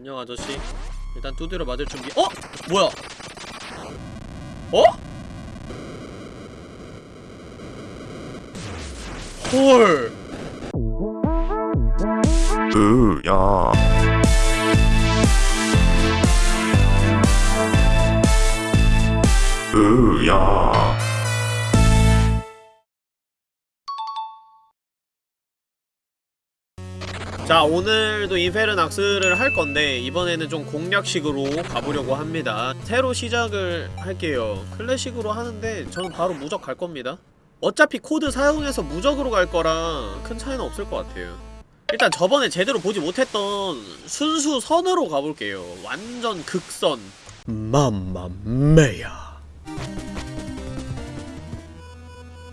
안녕 아저씨. 일단 두드려 맞을 준비. 어? 뭐야? 어? 헐. 으야. 으야 자 오늘도 인페르낙스를 할 건데 이번에는 좀 공략식으로 가보려고 합니다. 새로 시작을 할게요. 클래식으로 하는데 저는 바로 무적 갈 겁니다. 어차피 코드 사용해서 무적으로 갈 거라 큰 차이는 없을 것 같아요. 일단 저번에 제대로 보지 못했던 순수 선으로 가볼게요. 완전 극선. 맘마메야.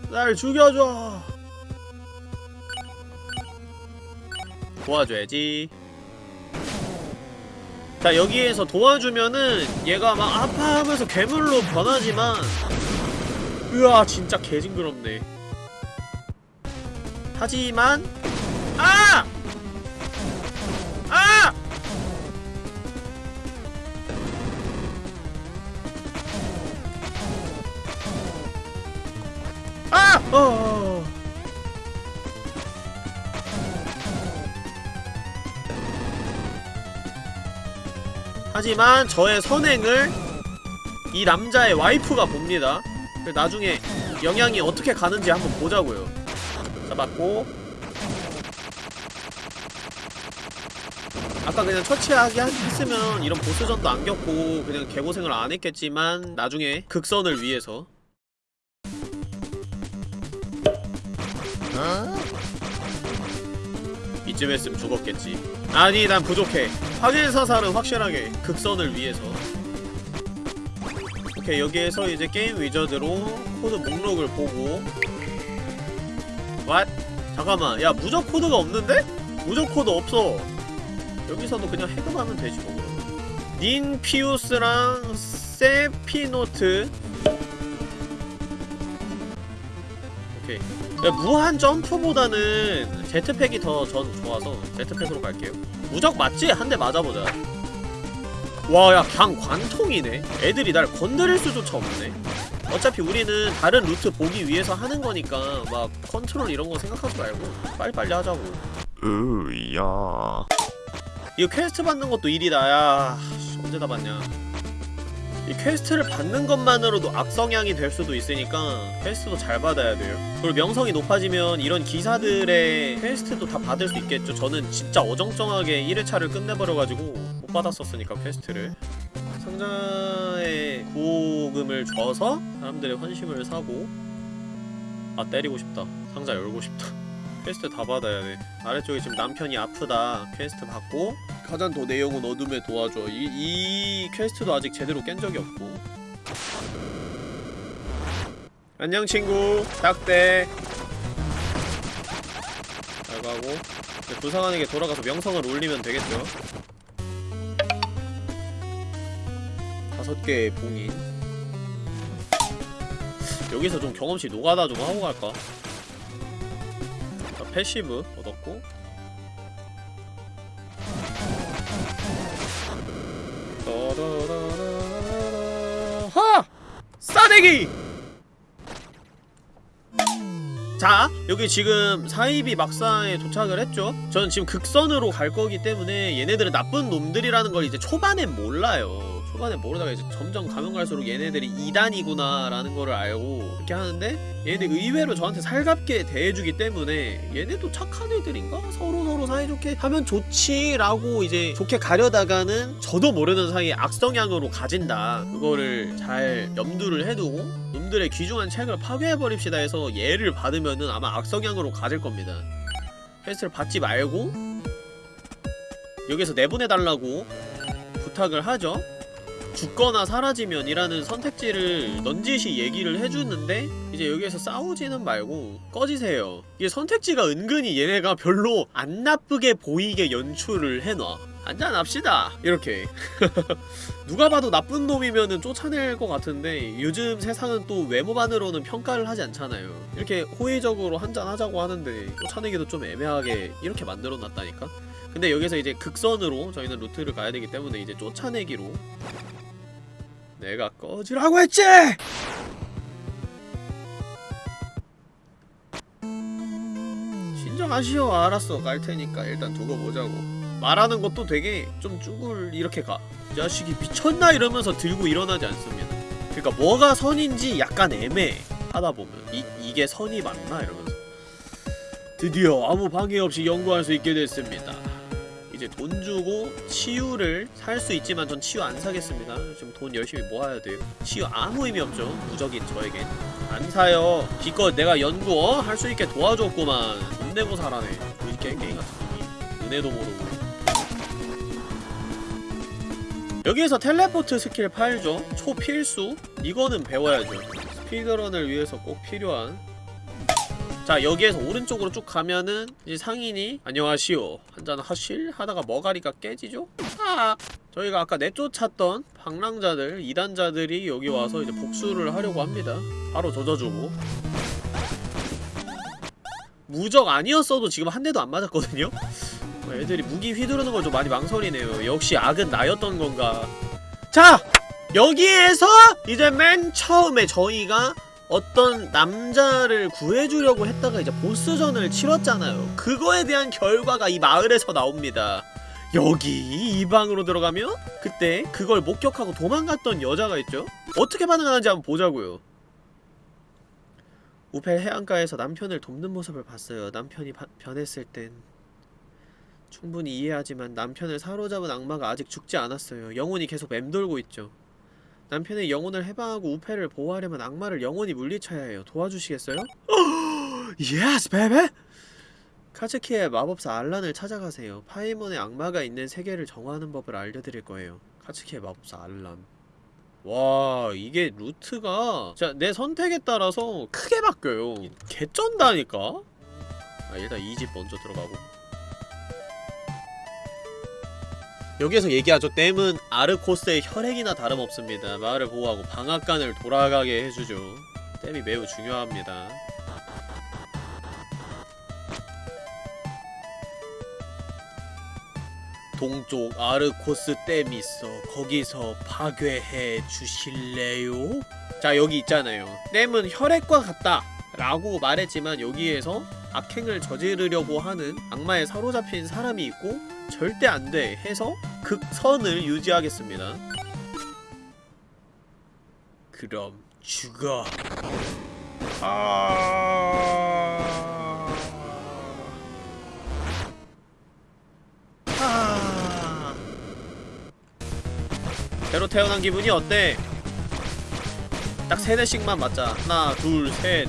날 죽여줘 도와줘야지 자 여기에서 도와주면은 얘가 막 아파하면서 괴물로 변하지만 으아 진짜 개징그럽네 하지만 아! 아! 아! 어. 하지만 저의 선행을 이 남자의 와이프가 봅니다. 나중에 영향이 어떻게 가는지 한번 보자고요. 자, 맞고. 아까 그냥 처치하게 하- 했으면 이런 보스전도 안 겪고 그냥 개고생을 안 했겠지만 나중에 극선을 위해서 이쯤 했으면 죽었겠지 아니 난 부족해 확인사살은 확실하게 극선을 위해서 오케이 여기에서 이제 게임 위저드로 코드 목록을 보고 왓? 잠깐만 야 무적 코드가 없는데? 무적 코드 없어 여기서도 그냥 해금하면 되지 뭐. 닌피우스랑 세피노트 무한 점프보다는 제트팩이 더 전 좋아서 제트팩으로 갈게요. 무적 맞지? 한 대 맞아보자. 와야 그냥 관통이네. 애들이 날 건드릴 수조차 없네. 어차피 우리는 다른 루트 보기 위해서 하는 거니까 막 컨트롤 이런 거 생각하지 말고 빨리빨리 하자고. 으야. 이거 퀘스트 받는 것도 일이다. 야 씨, 언제 다 받냐 이 퀘스트를 받는 것만으로도 악성향이 될 수도 있으니까 퀘스트도 잘 받아야 돼요. 그리고 명성이 높아지면 이런 기사들의 퀘스트도 다 받을 수 있겠죠. 저는 진짜 어정쩡하게 1회차를 끝내버려가지고 못 받았었으니까 퀘스트를. 상자에 구호금을 줘서 사람들의 환심을 사고 아 때리고 싶다. 상자 열고 싶다 퀘스트 다 받아야 돼. 아래쪽에 지금 남편이 아프다. 퀘스트 받고 가장 더 내용은 어둠에 도와줘. 이, 이 퀘스트도 아직 제대로 깬 적이 없고. 안녕 친구. 딱대. 잘 가고. 부상자한테 돌아가서 명성을 올리면 되겠죠. 다섯 개의 봉인. 여기서 좀 경험치 노가다 좀 하고 갈까? 자, 패시브 얻었고. 하! 싸대기! 자, 여기 지금 사이비 막사에 도착을 했죠? 저는 지금 극선으로 갈 거기 때문에 얘네들은 나쁜 놈들이라는 걸 이제 초반엔 몰라요. 초반에 모르다가 이제 점점 가면 갈수록 얘네들이 2단이구나 라는 거를 알고 이렇게 하는데 얘네들 의외로 저한테 살갑게 대해주기 때문에 얘네도 착한 애들인가? 서로 서로 사이좋게 하면 좋지 라고 이제 좋게 가려다가는 저도 모르는 사이에 악성향으로 가진다. 그거를 잘 염두를 해두고 놈들의 귀중한 책을 파괴해버립시다 해서 얘를 받으면은 아마 악성향으로 가질 겁니다. 퀘스트를 받지 말고 여기서 내보내달라고 부탁을 하죠 죽거나 사라지면이라는 선택지를 넌지시 얘기를 해주는데 이제 여기에서 싸우지는 말고 꺼지세요. 이게 선택지가 은근히 얘네가 별로 안 나쁘게 보이게 연출을 해놔. 한잔합시다. 이렇게. 누가 봐도 나쁜 놈이면은 쫓아낼 것 같은데 요즘 세상은 또 외모만으로는 평가를 하지 않잖아요. 이렇게 호의적으로 한잔하자고 하는데 쫓아내기도 좀 애매하게 이렇게 만들어놨다니까? 근데 여기서 이제 극선으로 저희는 루트를 가야 되기 때문에 이제 쫓아내기로 내가 꺼지라고 했지! 진정하시오. 알았어. 깔 테니까 일단 두고 보자고. 말하는 것도 되게 좀 쭈글 이렇게 가. 자식이 미쳤나? 이러면서 들고 일어나지 않습니다. 그러니까 뭐가 선인지 약간 애매해 하다 보면 이, 이게 선이 맞나? 이러면서. 드디어 아무 방해 없이 연구할 수 있게 됐습니다 이제 돈 주고 치유를 살 수 있지만 전 치유 안 사겠습니다. 지금 돈 열심히 모아야 돼요. 치유 아무 의미 없죠. 무적인 저에겐. 안 사요. 기껏 내가 연구 어? 할 수 있게 도와줬구만. 돈 내고 살아네. 이 게임 게임 같은 놈이 은혜도 모르고. 여기에서 텔레포트 스킬 팔죠. 초필수. 이거는 배워야죠. 스피드런을 위해서 꼭 필요한 자 여기에서 오른쪽으로 쭉 가면은 이제 상인이 안녕하시오 한잔 하실? 하다가 머가리가 깨지죠? 아 저희가 아까 내쫓았던 방랑자들 이단자들이 여기 와서 이제 복수를 하려고 합니다 바로 저격해주고 무적 아니었어도 지금 한 대도 안 맞았거든요? 어, 애들이 무기 휘두르는 걸 좀 많이 망설이네요 역시 악은 나였던 건가 자! 여기에서 이제 맨 처음에 저희가 어떤 남자를 구해주려고 했다가 이제 보스전을 치렀잖아요. 그거에 대한 결과가 이 마을에서 나옵니다. 여기 이 방으로 들어가면 그때 그걸 목격하고 도망갔던 여자가 있죠? 어떻게 반응하는지 한번 보자고요. 우펠 해안가에서 남편을 돕는 모습을 봤어요. 남편이 바- 변했을 땐 충분히 이해하지만 남편을 사로잡은 악마가 아직 죽지 않았어요. 영혼이 계속 맴돌고 있죠. 남편의 영혼을 해방하고 우펠을 보호하려면 악마를 영원히 물리쳐야 해요. 도와주시겠어요? Yes, baby! 카츠키의 마법사 알란을 찾아가세요. 파이몬의 악마가 있는 세계를 정화하는 법을 알려드릴 거예요. 카츠키의 마법사 알란. 와, 이게 루트가 자, 내 선택에 따라서 크게 바뀌어요. 개쩐다니까? 아, 일단 이 집 먼저 들어가고. 여기에서 얘기하죠. 댐은 아르코스의 혈액이나 다름없습니다. 마을을 보호하고 방앗간을 돌아가게 해주죠. 댐이 매우 중요합니다. 동쪽 아르코스 댐이 있어. 거기서 파괴해 주실래요? 자 여기 있잖아요. 댐은 혈액과 같다. 라고 말했지만 여기에서 악행을 저지르려고 하는 악마에 사로잡힌 사람이 있고 절대 안 돼 해서 극선을 유지하겠습니다. 그럼 죽어. 아. 아. 새로 태어난 기분이 어때? 딱 세 대씩만 맞자. 하나, 둘, 셋.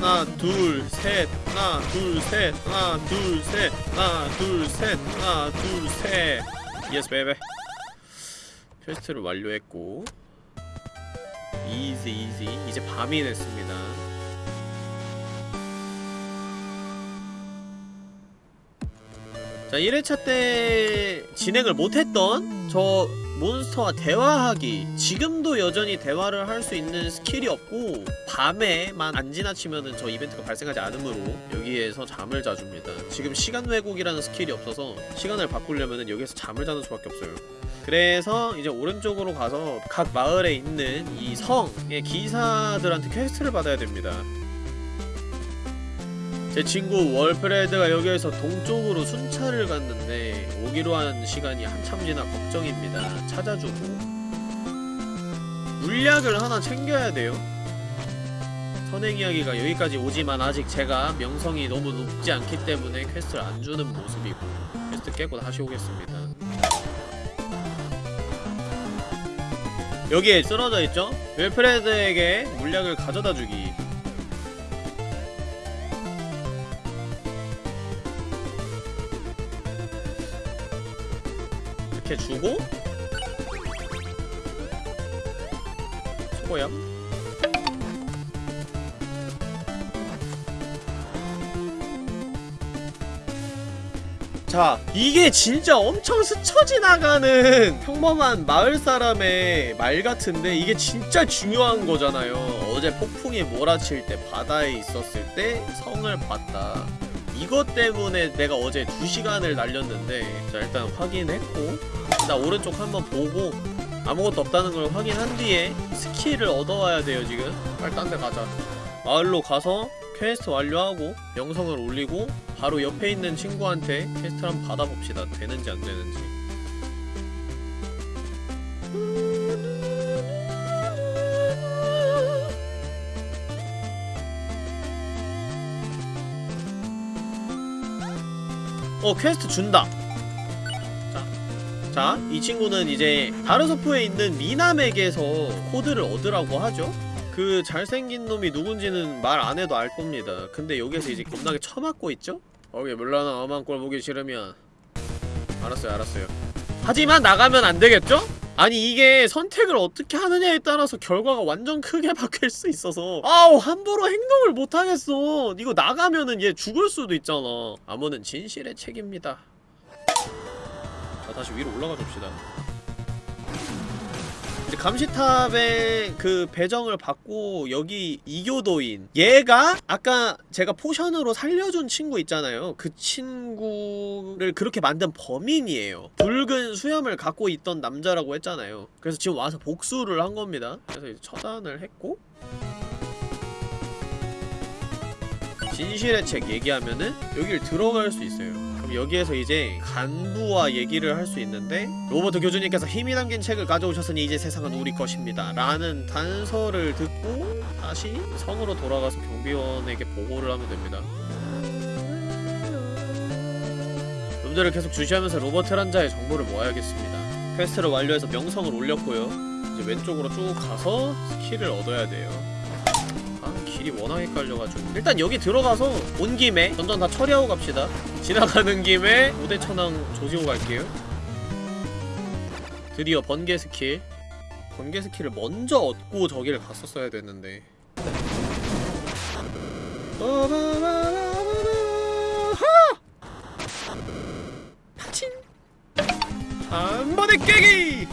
하나, 둘, 셋. 하나, 둘, 셋. 하나, 둘, 셋. 하나, 둘, 셋. 하나, 둘, 셋. Yes, baby. 퀘스트를 완료했고. Easy, easy. 이제 밤이 됐습니다. 자 1회차 때 진행을 못했던 저 몬스터와 대화하기. 지금도 여전히 대화를 할 수 있는 스킬이 없고 밤에만 안 지나치면은 저 이벤트가 발생하지 않으므로 여기에서 잠을 자줍니다. 지금 시간 왜곡이라는 스킬이 없어서 시간을 바꾸려면은 여기에서 잠을 자는 수밖에 없어요. 그래서 이제 오른쪽으로 가서 각 마을에 있는 이 성의 기사들한테 퀘스트를 받아야 됩니다 제 친구 윌프레드가 여기에서 동쪽으로 순찰을 갔는데 오기로 한 시간이 한참 지나 걱정입니다. 찾아주고 물약을 하나 챙겨야 돼요. 선행 이야기가 여기까지 오지만 아직 제가 명성이 너무 높지 않기 때문에 퀘스트를 안 주는 모습이고 퀘스트 깨고 다시 오겠습니다. 여기에 쓰러져 있죠? 윌프레드에게 물약을 가져다 주기. 이렇게 주고 수고야 자 이게 진짜 엄청 스쳐 지나가는 평범한 마을 사람의 말 같은데 이게 진짜 중요한 거잖아요. 어제 폭풍이 몰아칠 때 바다에 있었을 때 성을 봤다 이것 때문에 내가 어제 2시간을 날렸는데 자 일단 확인했고 나 오른쪽 한번 보고 아무것도 없다는 걸 확인한 뒤에 스킬을 얻어와야 돼요 지금. 빨리 딴 데 가자. 마을로 가서 퀘스트 완료하고 명성을 올리고 바로 옆에 있는 친구한테 퀘스트를 한번 받아봅시다. 되는지 안 되는지 어 퀘스트 준다. 자, 자, 이 친구는 이제 다르소프에 있는 미남에게서 코드를 얻으라고 하죠. 그 잘생긴 놈이 누군지는 말 안 해도 알 겁니다. 근데 여기서 이제 겁나게 처맞고 있죠? 거기 물러나 엄한 꼴 보기 싫으면. 알았어요 알았어요. 하지만 나가면 안 되겠죠? 아니 이게 선택을 어떻게 하느냐에 따라서 결과가 완전 크게 바뀔 수 있어서. 아우 함부로 행동을 못하겠어. 이거 나가면은 얘 죽을 수도 있잖아. 암호는 진실의 책입니다. 자 다시 위로 올라가 줍시다 감시탑의 그 배정을 받고 여기 이교도인 얘가 아까 제가 포션으로 살려준 친구 있잖아요. 그 친구를 그렇게 만든 범인이에요. 붉은 수염을 갖고 있던 남자라고 했잖아요. 그래서 지금 와서 복수를 한 겁니다. 그래서 이제 처단을 했고 진실의 책 얘기하면은 여기를 들어갈 수 있어요 그럼 여기에서 이제 간부와 얘기를 할 수 있는데 로버트 교주님께서 힘이 담긴 책을 가져오셨으니 이제 세상은 우리 것입니다 라는 단서를 듣고 다시 성으로 돌아가서 경비원에게 보고를 하면 됩니다. 놈들을 계속 주시하면서 로버트 란자의 정보를 모아야겠습니다. 퀘스트를 완료해서 명성을 올렸고요. 이제 왼쪽으로 쭉 가서 스킬을 얻어야 돼요 아 길이 워낙 헷갈려가지고. 일단 여기 들어가서 온 김에 던전 다 처리하고 갑시다. 지나가는 김에 우대천왕 조지고 갈게요. 드디어 번개 스킬. 번개 스킬을 먼저 얻고 저기를 갔었어야 됐는데. 한 번에 깨기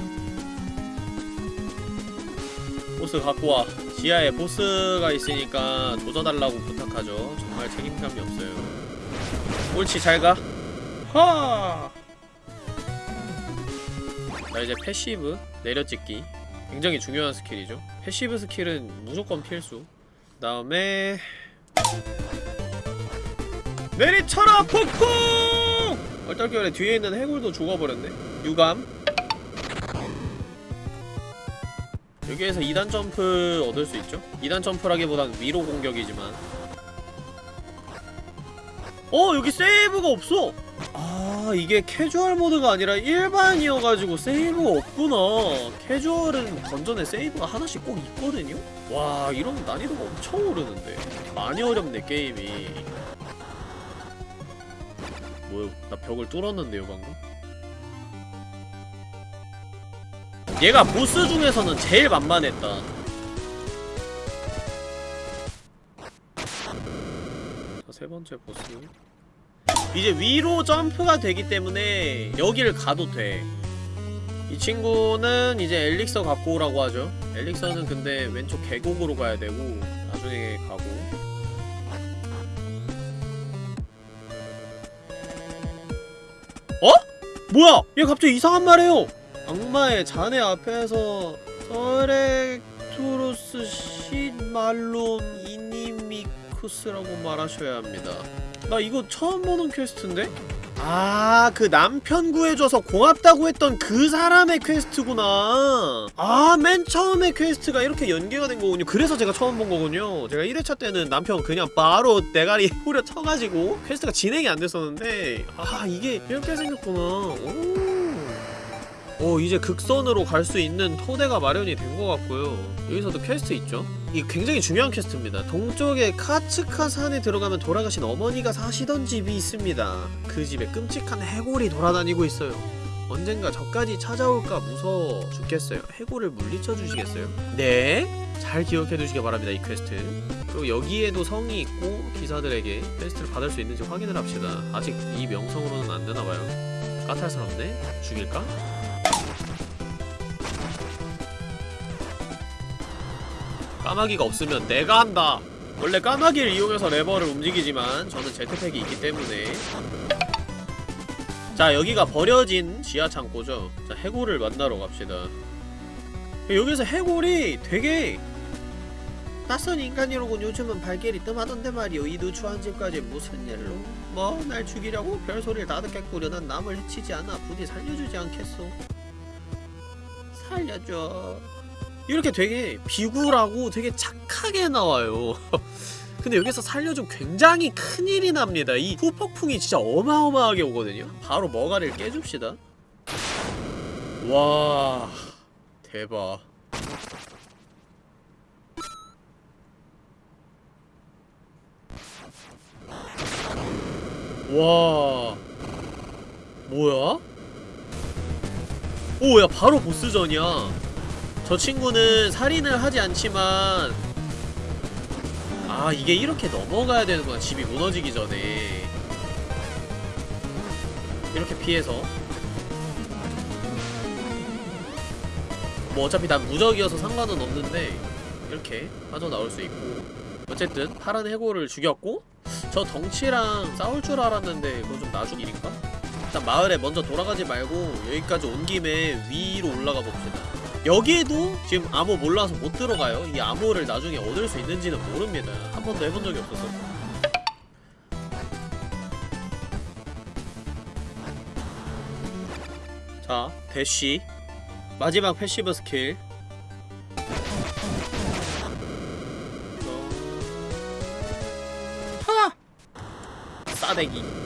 보스 갖고 와. 지하에 보스가 있으니까 조져달라고 부탁하죠. 정말 책임감이 없어요. 옳지 잘가. 하! 자 이제 패시브 내려찍기. 굉장히 중요한 스킬이죠. 패시브 스킬은 무조건 필수. 그 다음에 내리쳐라 폭풍! 얼떨결에 뒤에 있는 해골도 죽어버렸네. 유감 여기에서 2단 점프 얻을 수 있죠? 2단 점프라기보단 위로 공격이지만 어! 여기 세이브가 없어! 아 이게 캐주얼 모드가 아니라 일반이어가지고 세이브가 없구나 캐주얼은 던전에 세이브가 하나씩 꼭 있거든요? 와 이러면 난이도가 엄청 오르는데 많이 어렵네 게임이 뭐야 나 벽을 뚫었는데요 방금? 얘가 보스 중에서는 제일 만만했다 자 세번째 보스 이제 위로 점프가 되기 때문에 여기를 가도 돼. 이 친구는 이제 엘릭서 갖고 오라고 하죠. 엘릭서는 근데 왼쪽 계곡으로 가야 되고 나중에 가고. 어? 뭐야? 얘 갑자기 이상한 말 해요. 악마의 자네 앞에서 서렉토로스 시말론 이니미쿠스라고 말하셔야 합니다. 나 이거 처음 보는 퀘스트인데? 아, 그 남편 구해줘서 고맙다고 했던 그 사람의 퀘스트구나. 아, 맨 처음에 퀘스트가 이렇게 연계가 된 거군요. 그래서 제가 처음 본 거군요. 제가 1회차 때는 남편 그냥 바로 대가리 후려 쳐가지고 퀘스트가 진행이 안 됐었는데, 아, 이게 이렇게 생겼구나. 오. 오 이제 극선으로 갈 수 있는 토대가 마련이 된 것 같고요 여기서도 퀘스트 있죠? 이게 굉장히 중요한 퀘스트입니다 동쪽의 카츠카 산에 들어가면 돌아가신 어머니가 사시던 집이 있습니다 그 집에 끔찍한 해골이 돌아다니고 있어요 언젠가 저까지 찾아올까 무서워 죽겠어요 해골을 물리쳐 주시겠어요? 네? 잘 기억해 두시기 바랍니다 이 퀘스트 그리고 여기에도 성이 있고 기사들에게 퀘스트를 받을 수 있는지 확인을 합시다 아직 이 명성으로는 안 되나봐요 까탈스럽네? 죽일까? 까마귀가 없으면 내가 한다. 원래 까마귀를 이용해서 레버를 움직이지만 저는 제트팩이 있기 때문에. 자 여기가 버려진 지하 창고죠. 자 해골을 만나러 갑시다. 여기서 해골이 되게 낯선 인간이로군. 요즘은 발길이 뜸하던데 말이오. 이 누추한 집까지 무슨 일로? 뭐 날 죽이려고 별소리를 다 듣겠구려 난 남을 해치지 않아. 부디 살려주지 않겠소? 살려줘 이렇게 되게 비굴하고 되게 착하게 나와요. 근데 여기서 살려주면 굉장히 큰일이 납니다. 이 후폭풍이 진짜 어마어마하게 오거든요. 바로 머가리를 깨줍시다. 와 대박. 와 뭐야? 오 야 바로 보스전이야 저 친구는 살인을 하지 않지만 아 이게 이렇게 넘어가야 되는구나 집이 무너지기 전에. 이렇게 피해서. 뭐 어차피 난 무적이어서 상관은 없는데 이렇게 빠져나올 수 있고. 어쨌든 파란 해골을 죽였고 저 덩치랑 싸울 줄 알았는데 그거 좀 나중 일인가? 일단 마을에 먼저 돌아가지 말고 여기까지 온 김에 위로 올라가 봅시다 여기에도 지금 암호 몰라서 못 들어가요. 이 암호를 나중에 얻을 수 있는지는 모릅니다. 한 번도 해본 적이 없어서. 자 대쉬 마지막 패시브 스킬. 하! 싸대기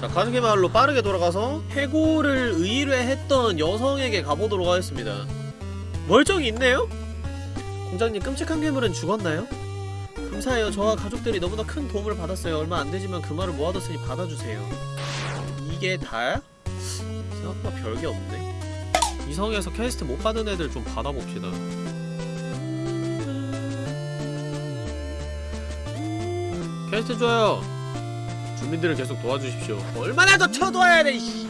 자 가족의 마을로 빠르게 돌아가서 해골을 의뢰했던 여성에게 가보도록 하겠습니다. 멀쩡히 있네요? 공작님 끔찍한 괴물은 죽었나요? 감사해요. 저와 가족들이 너무나 큰 도움을 받았어요. 얼마 안되지만 그 말을 모아뒀으니 받아주세요. 이게 다야? 생각보다 별게 없네. 이 성에서 퀘스트 못 받은 애들 좀 받아봅시다. 퀘스트 줘요 주민들을 계속 도와주십시오. 얼마나 더 쳐도와야 돼 이씨.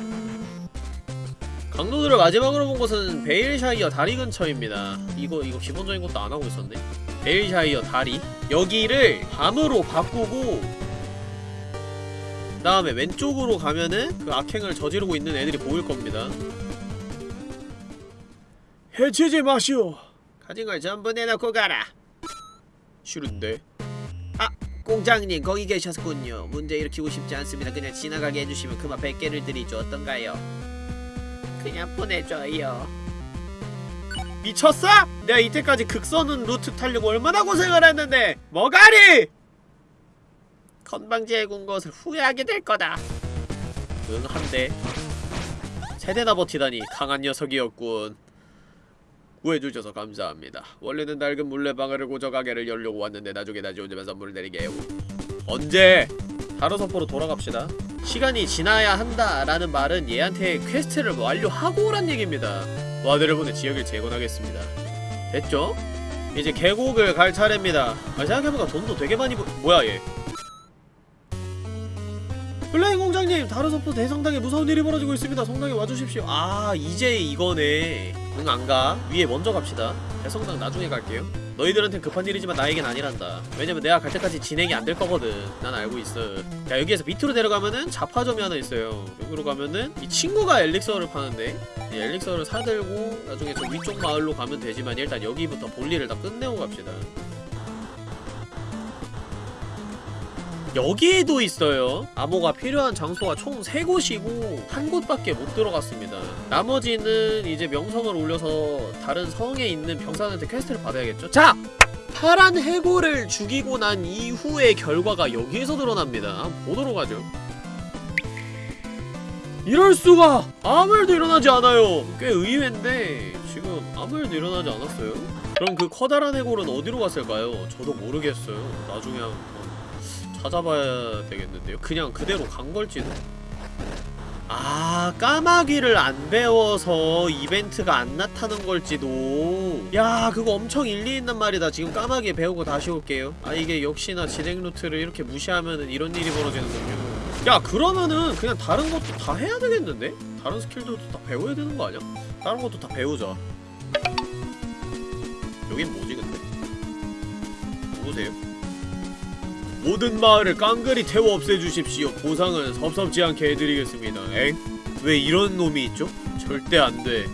강도들을 마지막으로 본 곳은 베일샤이어 다리 근처입니다. 이거 이거 기본적인 것도 안 하고 있었네. 베일샤이어 다리. 여기를 밤으로 바꾸고 그 다음에 왼쪽으로 가면은 그 악행을 저지르고 있는 애들이 보일 겁니다. 해치지 마시오. 가진 걸 전부 내놓고 가라. 싫은데? 아 공장님 거기 계셨군요. 문제 일으키고 싶지 않습니다. 그냥 지나가게 해주시면 그만 100개를 드리죠. 어떤가요? 그냥 보내줘요. 미쳤어? 내가 이때까지 극선은 루트 타려고 얼마나 고생을 했는데. 머가리! 건방지게 군 것을 후회하게 될 거다. 응 한대 세대나 버티다니 강한 녀석이었군 구해주셔서 감사합니다. 원래는 낡은 물레방아를 고쳐 가게를 열려고 왔는데 나중에 다시 오자면 선물을 드릴게요 언제? 다르서포로 돌아갑시다. 시간이 지나야 한다라는 말은 얘한테 퀘스트를 완료하고 오란 얘기입니다. 와드를 보내 지역을 재건하겠습니다. 됐죠? 이제 계곡을 갈 차례입니다. 아 생각해보니까 돈도 되게 많이 부... 뭐야 얘? 플레잉 공작님 다르서포 대성당에 무서운 일이 벌어지고 있습니다. 성당에 와주십시오. 아 이제 이거네 응 안가. 위에 먼저 갑시다. 대성당 나중에 갈게요. 너희들한텐 급한 일이지만 나에겐 아니란다. 왜냐면 내가 갈 때까지 진행이 안 될 거거든. 난 알고 있어. 야 여기에서 밑으로 내려가면은 잡화점이 하나 있어요. 여기로 가면은 이 친구가 엘릭서를 파는데 이 엘릭서를 사들고 나중에 저 위쪽 마을로 가면 되지만 일단 여기부터 볼일을 다 끝내고 갑시다 여기에도 있어요. 암호가 필요한 장소가 총 3곳이고 한 곳밖에 못 들어갔습니다. 나머지는 이제 명성을 올려서 다른 성에 있는 병사한테 퀘스트를 받아야겠죠. 자! 파란 해골을 죽이고 난 이후의 결과가 여기에서 드러납니다. 보도록 하죠. 이럴수가! 아무 일도 일어나지 않아요. 꽤 의외인데 지금 아무 일도 일어나지 않았어요. 그럼 그 커다란 해골은 어디로 갔을까요? 저도 모르겠어요. 나중에 한번 찾아봐야 되겠는데요? 그냥 그대로 간 걸지도? 아 까마귀를 안 배워서 이벤트가 안 나타난 걸지도 야 그거 엄청 일리 있는 말이다 지금 까마귀 배우고 다시 올게요 아 이게 역시나 진행 루트를 이렇게 무시하면은 이런 일이 벌어지는군요 야 그러면은 그냥 다른 것도 다 해야 되겠는데? 다른 스킬들도 다 배워야 되는 거 아니야? 다른 것도 다 배우자 여긴 뭐지 근데? 해보세요 모든 마을을 깡그리 태워 없애주십시오 보상은 섭섭지 않게 해드리겠습니다 엥? 왜 이런 놈이 있죠? 절대 안 돼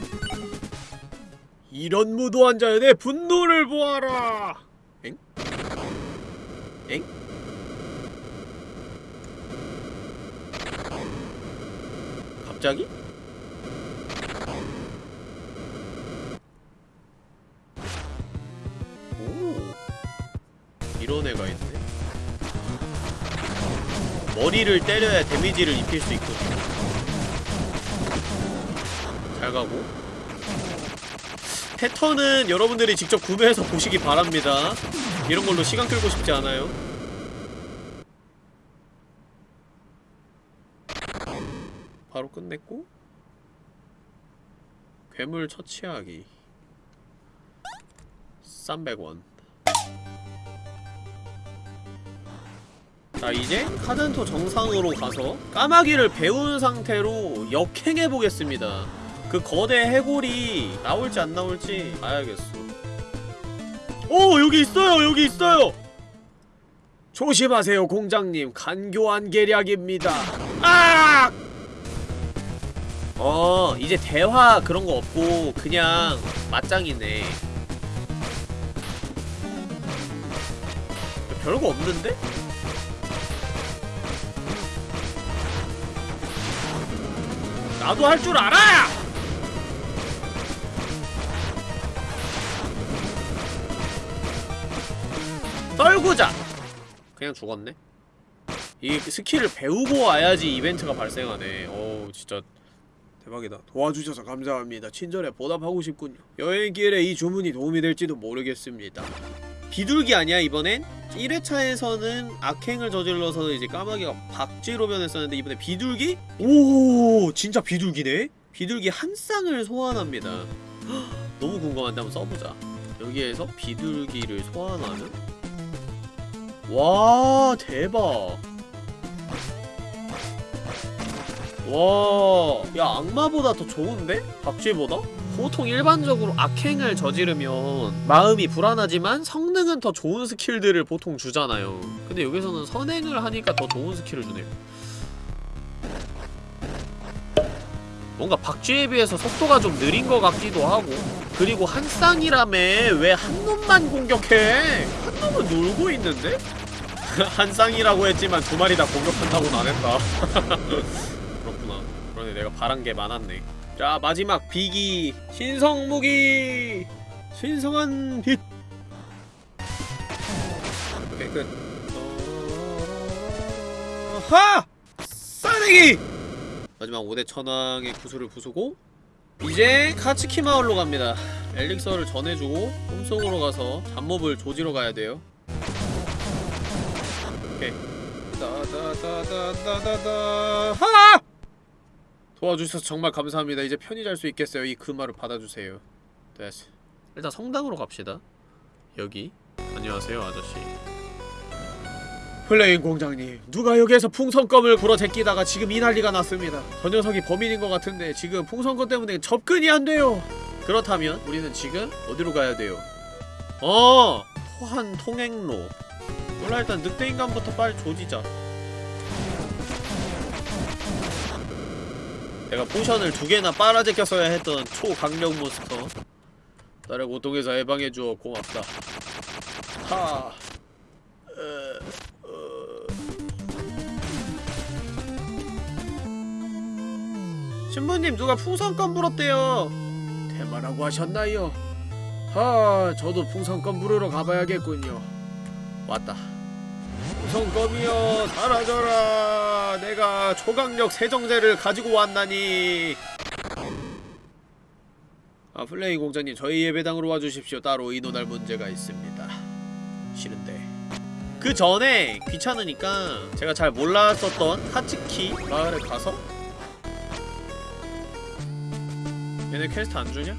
이런 무도한 내 분노를 보아라 엥? 엥? 갑자기? 오 이런 애가 있네 머리를 때려야 데미지를 입힐 수 있거든. 잘 가고. 패턴은 여러분들이 직접 구매해서 보시기 바랍니다. 이런 걸로 시간 끌고 싶지 않아요. 바로 끝냈고. 괴물 처치하기. 300원 자 이제 카덴토 정상으로 가서 까마귀를 배운 상태로 역행해보겠습니다. 그 거대 해골이 나올지 안 나올지 봐야겠어. 오 여기 있어요 여기 있어요! 조심하세요 공장님. 간교한 계략입니다. 아! 어 이제 대화 그런 거 없고 그냥 맞짱이네. 별거 없는데? 나도 할 줄 알아! 떨구자! 그냥 죽었네? 이 스킬을 배우고 와야지 이벤트가 발생하네 어우 진짜 대박이다 도와주셔서 감사합니다 친절에 보답하고 싶군요 여행길에 이 주문이 도움이 될지도 모르겠습니다 비둘기 아니야 이번엔? 1회차에서는 악행을 저질러서 이제 까마귀가 박쥐로 변했었는데 이번에 비둘기? 오 진짜 비둘기네? 비둘기 한 쌍을 소환합니다 헉, 너무 궁금한데 한번 써보자 여기에서 비둘기를 소환하면 와 대박 와, 야 악마보다 더 좋은데? 박쥐보다? 보통 일반적으로 악행을 저지르면 마음이 불안하지만 성능은 더 좋은 스킬들을 보통 주잖아요. 근데 여기서는 선행을 하니까 더 좋은 스킬을 주네요. 뭔가 박쥐에 비해서 속도가 좀 느린 것 같기도 하고. 그리고 한 쌍이라며 왜 한 놈만 공격해? 한 놈은 놀고 있는데? 한 쌍이라고 했지만 두 마리 다 공격한다고는 안 했다. 그렇구나. 그러네 내가 바란 게 많았네 자 마지막 비기. 신성무기. 신성한 빛. 오케이 끝. 어... 하! 싸내기! 마지막 5대 천왕의 구슬을 부수고 이제 카츠키 마을로 갑니다. 엘릭서를 전해주고 꿈속으로 가서 잡몹을 조지러 가야 돼요. 오케이. 다다다다다다다. 하! 도와주셔서 정말 감사합니다. 이제 편히 잘 수 있겠어요. 이 금화를 받아주세요. 됐어. 일단 성당으로 갑시다. 여기. 안녕하세요, 아저씨. 플레임 공작님, 누가 여기에서 풍선껌을 불어 제끼다가 지금 이 난리가 났습니다. 저 녀석이 범인인 것 같은데 지금 풍선껌 때문에 접근이 안 돼요. 그렇다면 우리는 지금 어디로 가야 돼요? 어, 토한 통행로. 몰라 일단 늑대 인간부터 빨리 조지자. 내가 포션을 두 개나 빨아제꼈어야 했던 초강력 몬스터. 나를 고통에서 해방해주어 고맙다. 하. 에, 어... 신부님 누가 풍선껌 불었대요. 대마라고 하셨나요? 하 저도 풍선껌 부르러 가봐야겠군요. 왔다 풍선껌이여 사라져라 내가 초강력 세정제를 가지고 왔나니 아 플레임 공작님 저희 예배당으로 와주십시오 따로 의논할 문제가 있습니다 싫은데 그 전에 귀찮으니까 제가 잘 몰랐었던 하츠키 마을에 가서 얘네 퀘스트 안 주냐?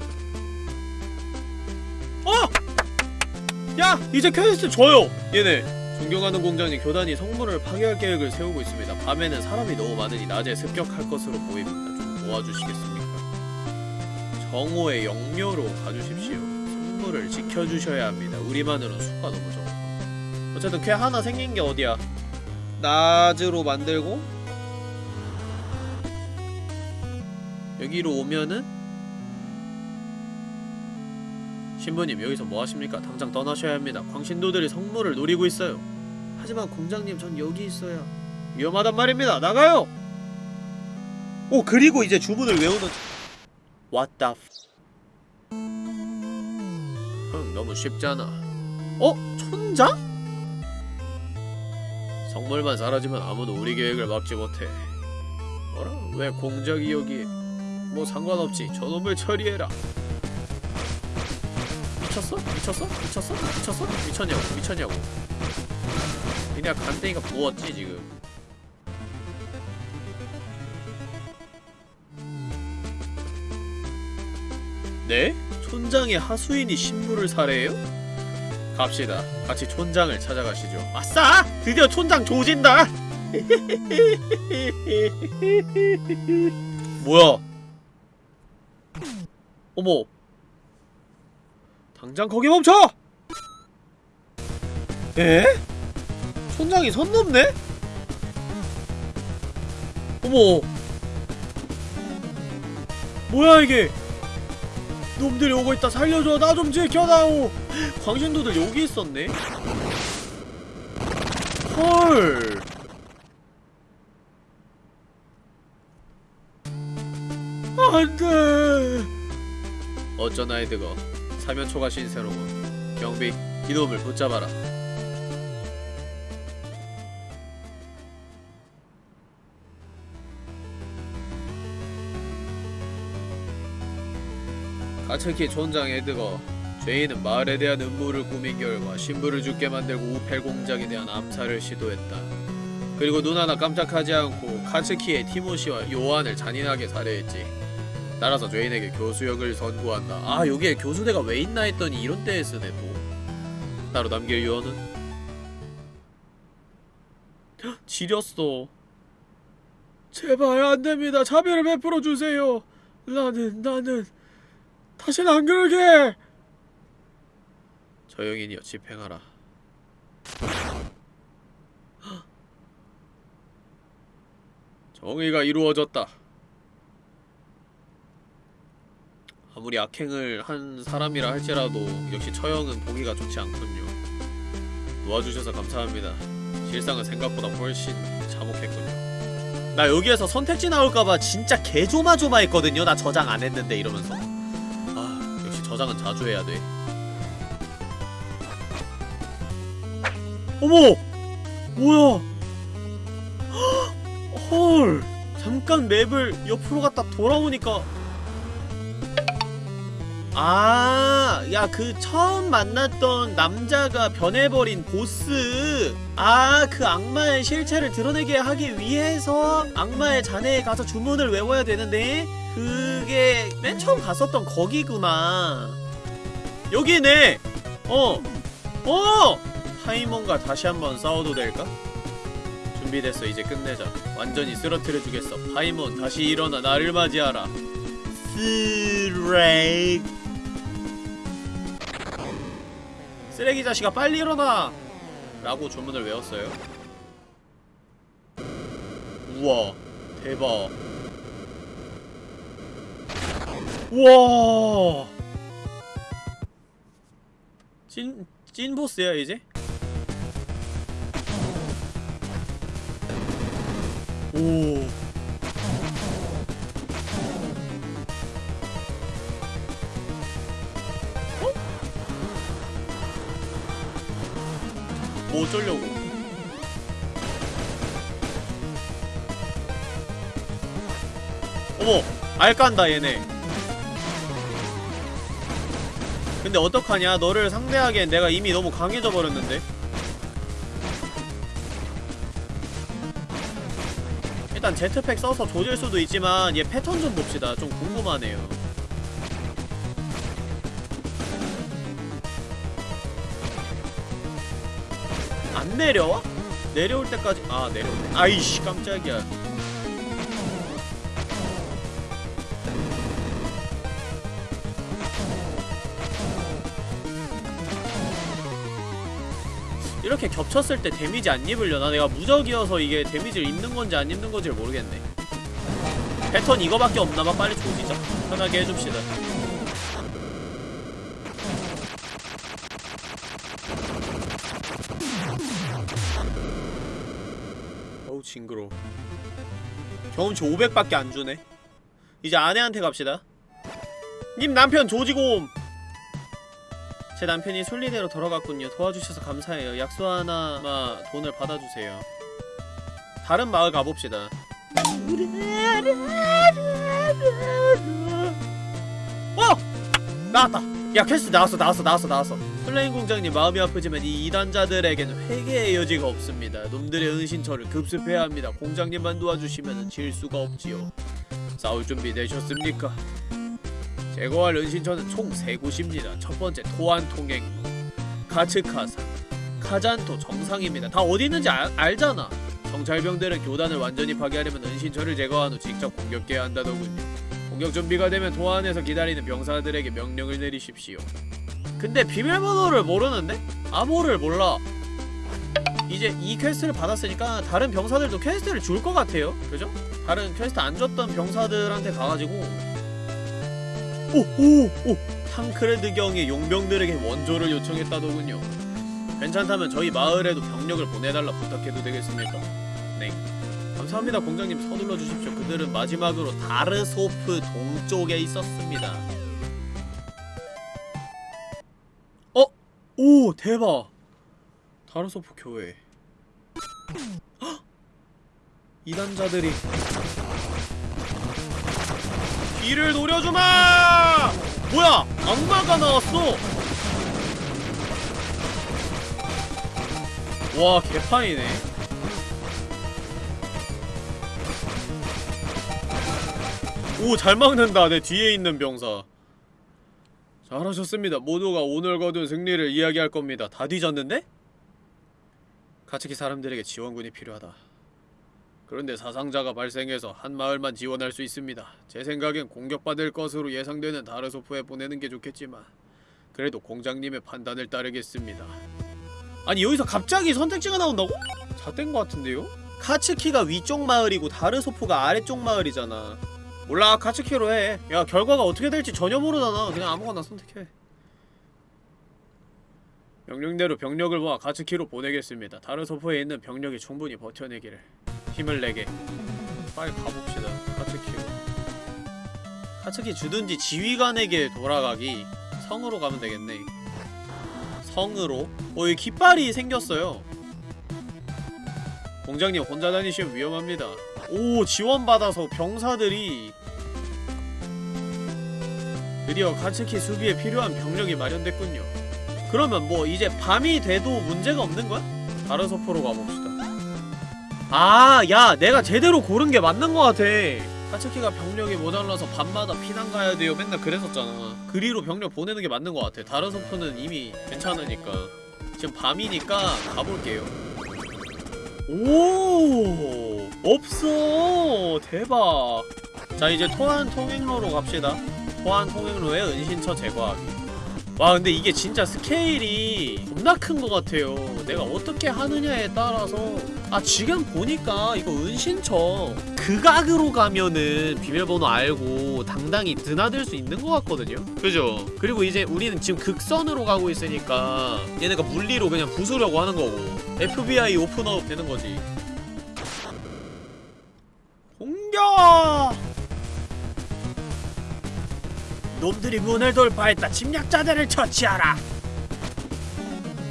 어! 야! 이제 퀘스트 줘요! 얘네 존경하는 공작님 교단이 성문을 파괴할 계획을 세우고 있습니다. 밤에는 사람이 너무 많으니 낮에 습격할 것으로 보입니다. 좀 도와주시겠습니까? 정오의 영묘로 가주십시오. 성문을 지켜주셔야 합니다. 우리만으로는 수가 너무 적어. 어쨌든 쾌 하나 생긴 게 어디야 낮으로 만들고 여기로 오면은 신부님 여기서 뭐 하십니까? 당장 떠나셔야 합니다. 광신도들이 성물을 노리고 있어요. 하지만 공장님 전 여기 있어야 위험하단 말입니다. 나가요. 오 그리고 이제 주문을 외우는 What the f... 흥 너무 쉽잖아. 어? 촌장? 성물만 사라지면 아무도 우리 계획을 막지 못해. 뭐라? 왜 공작이 여기에? 뭐 상관없지. 저놈을 처리해라. 미쳤어? 미쳤어? 미쳤어? 미쳤어? 미쳤냐고? 미쳤냐고? 그냥 간땡이가 부었지 지금. 네? 촌장의 하수인이 신부를 살해해요? 갑시다. 같이 촌장을 찾아가시죠. 아싸! 드디어 촌장 조진다! 뭐야? 어머. 당장 거기 멈춰! 에? 촌장이 선 넘네? 어머. 뭐야 이게? 놈들이 오고 있다 살려줘 나 좀 지켜다오 광신도들 여기 있었네 헐 안돼 어쩌나 헤드거 사면초가 신세로군 경비 이놈을 붙잡아라 가츠키 촌장 에드거 죄인은 마을에 대한 음모를 꾸민 결과 신부를 죽게 만들고 우펠 공작에 대한 암살을 시도했다. 그리고 눈 하나 깜짝하지 않고 카츠키의 티모시와 요한을 잔인하게 살해했지. 따라서 죄인에게 교수역을 선고한다. 아 여기에 교수대가 왜 있나 했더니 이런 때에 쓰네 또. 따로 남길 유언은? 헉, 지렸어. 제발 안됩니다. 자비를 베풀어 주세요. 나는 나는 다시는 안 그러게! 저영인이여 집행하라. 정의가 이루어졌다. 아무리 악행을 한 사람이라 할지라도 역시 처형은 보기가 좋지 않군요. 도와주셔서 감사합니다. 실상은 생각보다 훨씬 참혹했군요. 나 여기에서 선택지 나올까봐 진짜 개조마조마했거든요. 나 저장 안 했는데 이러면서. 아, 역시 저장은 자주 해야 돼. 어머! 뭐야? 헉! 헐! 잠깐 맵을 옆으로 갔다 돌아오니까 아, 야, 그 처음 만났던 남자가 변해버린 보스. 아, 그 악마의 실체를 드러내게 하기 위해서 악마의 잔해에 가서 주문을 외워야 되는데, 그게 맨 처음 갔었던 거기구나. 여기네! 어! 어! 하이몬과 다시 한번 싸워도 될까? 준비됐어, 이제 끝내자. 완전히 쓰러뜨려주겠어. 하이몬, 다시 일어나, 나를 맞이하라. 쓰레기. 쓰레기 자식아 빨리 일어나! 라고 주문을 외웠어요 우와 대박 우와 찐, 찐 보스야 이제? 오 뭐 어쩌려고? 어머 알깐다 얘네. 근데 어떡하냐? 너를 상대하기엔 내가 이미 너무 강해져 버렸는데. 일단 제트팩 써서 조질 수도 있지만 얘 패턴 좀 봅시다. 좀 궁금하네요 내려와? 내려올 때까지 아 내려오네 아이씨 깜짝이야. 이렇게 겹쳤을 때 데미지 안 입으려나? 내가 무적이어서 이게 데미지를 입는 건지 안 입는 건지를 모르겠네. 패턴 이거밖에 없나봐. 빨리 조지자 편하게 해줍시다 징그러 경험치 500밖에 안 주네. 이제 아내한테 갑시다. 님 남편 조지곰 제 남편이 순리대로 돌아갔군요. 도와주셔서 감사해요. 약속 하나마 돈을 받아주세요. 다른 마을 가봅시다. 어! 나왔다 야 퀘스트 나왔어 나왔어 나왔어 나왔어. 플레임 공작님 마음이 아프지만 이 이단자들에게는 회개의 여지가 없습니다. 놈들의 은신처를 급습해야 합니다. 공작님만 도와주시면 질 수가 없지요. 싸울 준비 되셨습니까? 제거할 은신처는 총 3곳입니다. 첫 번째 토안 통행로 가츠카산 카잔토 정상입니다. 다 어디 있는지 알, 알잖아. 정찰병들은 교단을 완전히 파괴하려면 은신처를 제거한 후 직접 공격해야 한다더군요 공격 준비가 되면 도안에서 기다리는 병사들에게 명령을 내리십시오 근데 비밀번호를 모르는데? 암호를 몰라 이제 이 퀘스트를 받았으니까 다른 병사들도 퀘스트를 줄 것 같아요 그죠? 다른 퀘스트 안 줬던 병사들한테 가가지고 오! 오! 오! 탕크레드 경의 용병들에게 원조를 요청했다더군요 괜찮다면 저희 마을에도 병력을 보내달라 부탁해도 되겠습니까? 네 감사합니다. 공작님 서둘러 주십시오. 그들은 마지막으로 다르소프 동쪽에 있었습니다. 어? 오 대박. 다르소프 교회. 헉! 이단자들이. 뒤를 노려주마! 뭐야? 악마가 나왔어. 와 개판이네 오 잘 막는다. 내 뒤에 있는 병사. 잘하셨습니다. 모두가 오늘 거둔 승리를 이야기할 겁니다. 다 뒤졌는데? 가츠키 사람들에게 지원군이 필요하다. 그런데 사상자가 발생해서 한 마을만 지원할 수 있습니다. 제 생각엔 공격받을 것으로 예상되는 다르소프에 보내는 게 좋겠지만 그래도 공장님의 판단을 따르겠습니다. 아니 여기서 갑자기 선택지가 나온다고? 잣된 것 같은데요? 카츠키가 위쪽 마을이고 다르소프가 아래쪽 마을이잖아 몰라 카츠키로 해. 야 결과가 어떻게 될지 전혀 모르잖아. 그냥 아무거나 선택해. 명령대로 병력을 모아 카츠키로 보내겠습니다. 다르소포에 있는 병력이 충분히 버텨내기를 힘을 내게. 빨리 가봅시다. 카츠키로. 카츠키 주든지 지휘관에게 돌아가기. 성으로 가면 되겠네. 성으로. 어 여기 깃발이 생겼어요. 공장님 혼자 다니시면 위험합니다. 오 지원받아서 병사들이 드디어 가츠키 수비에 필요한 병력이 마련됐군요 그러면 뭐 이제 밤이 돼도 문제가 없는 거야? 다르소포로 가봅시다 아, 야, 내가 제대로 고른 게 맞는 거 같아. 가츠키가 병력이 모자라서 밤마다 피난 가야 돼요. 맨날 그랬었잖아. 그리로 병력 보내는 게 맞는 거 같아. 다르소포는 이미 괜찮으니까. 지금 밤이니까 가볼게요. 오 없어. 대박. 자 이제 토안 통행로로 갑시다. 토안 통행로의 은신처 제거하기. 와 근데 이게 진짜 스케일이 겁나 큰 것 같아요. 내가 어떻게 하느냐에 따라서. 아 지금 보니까 이거 은신처 극악으로 가면은 비밀번호 알고 당당히 드나들 수 있는 것 같거든요. 그죠? 그리고 이제 우리는 지금 극선으로 가고 있으니까 얘네가 물리로 그냥 부수려고 하는 거고. FBI 오픈업 되는 거지 공격! 놈들이 문을 돌파했다. 침략자들을 처치하라.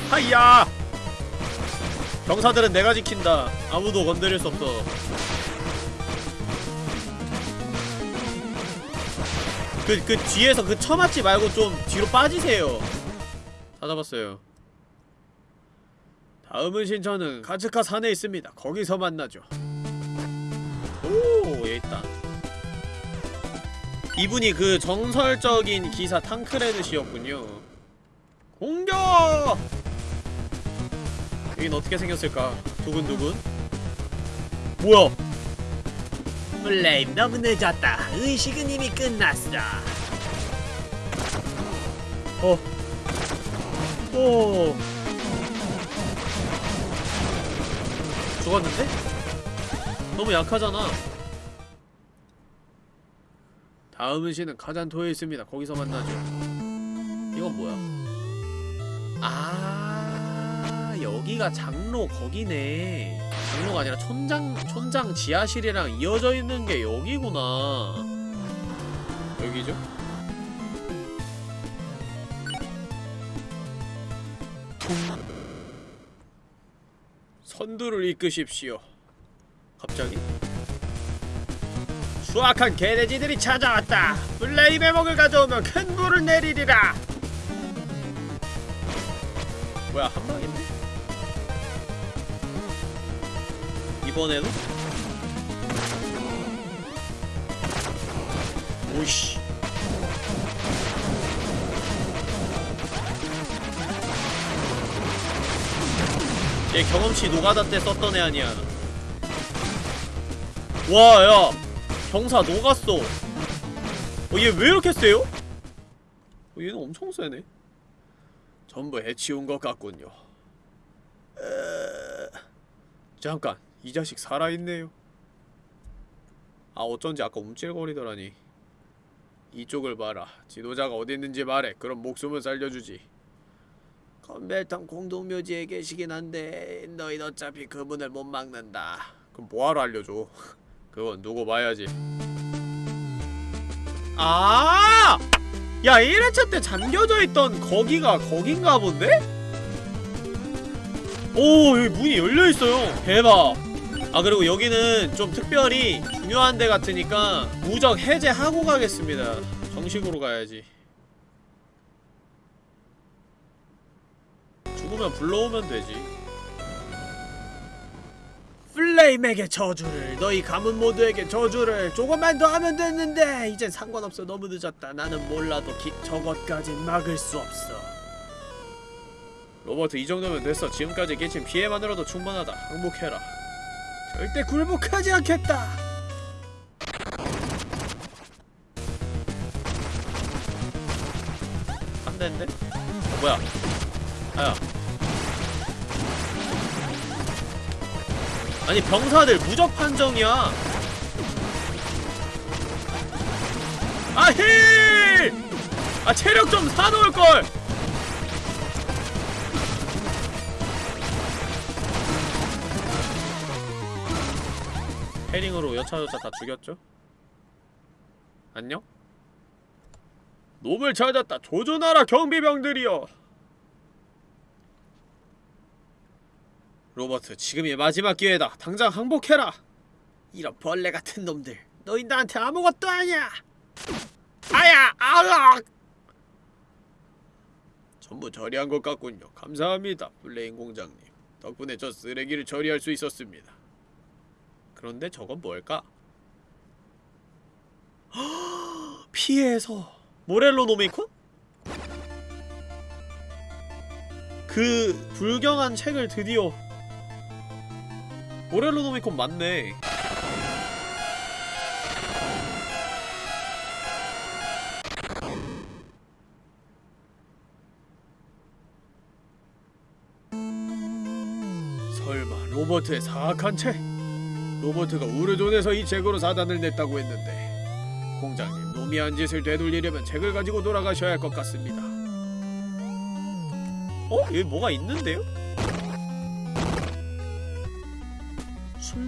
하이야! 병사들은 내가 지킨다. 아무도 건드릴 수 없어. 그, 그 뒤에서 그 처맞지 말고 좀 뒤로 빠지세요. 찾아봤어요. 다음은 신처는 가츠카 산에 있습니다. 거기서 만나죠. 오, 얘 있다. 이분이 그 정설적인 기사 탕크레드 씨였군요. 공격! 여긴 어떻게 생겼을까? 두근두근. 뭐야? 플레임 너무 늦었다. 의식은 이미 끝났어. 어. 오. 죽었는데? 너무 약하잖아. 다음 은신은 카잔토에 있습니다. 거기서 만나죠. 이건 뭐야? 아 여기가 장로 거기네. 장로가 아니라 촌장 촌장 지하실이랑 이어져 있는 게 여기구나. 여기죠? 통 선두를 이끄십시오 갑자기? 수악한 개돼지들이 찾아왔다 플레이 매목을 가져오면 큰 불을 내리리라 뭐야 한 방인데? 이번에도? 오이씨 얘 경험치 노가다 때 썼던 애 아니야 와야 경사 녹았어. 어, 얘 왜 이렇게 세요? 어, 얘는 엄청 세네. 전부 해치운 것 같군요. 에... 잠깐 이 자식 살아있네요. 아 어쩐지 아까 움찔거리더라니. 이쪽을 봐라. 지도자가 어디 있는지 말해. 그럼 목숨을 살려주지. 건벨턴 공동묘지에 계시긴 한데 너희 어차피 그분을 못 막는다. 그럼 뭐하러 알려줘 그건 누구 봐야지. 아! 야 1회차 때 잠겨져 있던 거기가 거긴가 본데? 오 여기 문이 열려있어요. 대박. 아 그리고 여기는 좀 특별히 중요한 데 같으니까 무적 해제하고 가겠습니다. 정식으로 가야지. 죽으면 불러오면 되지 플레임에게 저주를 너희 가문 모두에게 저주를 조금만 더 하면 됐는데 이젠 상관없어. 너무 늦었다. 나는 몰라도 기, 저것까지 막을 수 없어. 로버트 이 정도면 됐어. 지금까지 끼친 피해만으로도 충분하다. 항복해라. 절대 굴복하지 않겠다. 한 대인데? 어, 뭐야? 아야 아니 병사들 무적 판정이야 아 힐! 아 체력 좀 사놓을걸! 헤링으로 여차저차 다 죽였죠? 안녕? 놈을 찾았다 조준하라 경비병들이여 로버트 지금이 마지막 기회다. 당장 항복해라. 이런 벌레 같은 놈들. 너희 나한테 아무것도 아니야. 아야 아악 전부 처리한 것 같군요. 감사합니다 플레임 공작님. 덕분에 저 쓰레기를 처리할 수 있었습니다. 그런데 저건 뭘까? 피해서 모렐로 노미콘? 그 불경한 책을 드디어 모렐로 노미콘 맞네 설마 로버트의 사악한 책? 로버트가 우르존에서 이 책으로 사단을 냈다고 했는데 공장님 놈이 한 짓을 되돌리려면 책을 가지고 돌아가셔야 할 것 같습니다 어? 여기 뭐가 있는데요?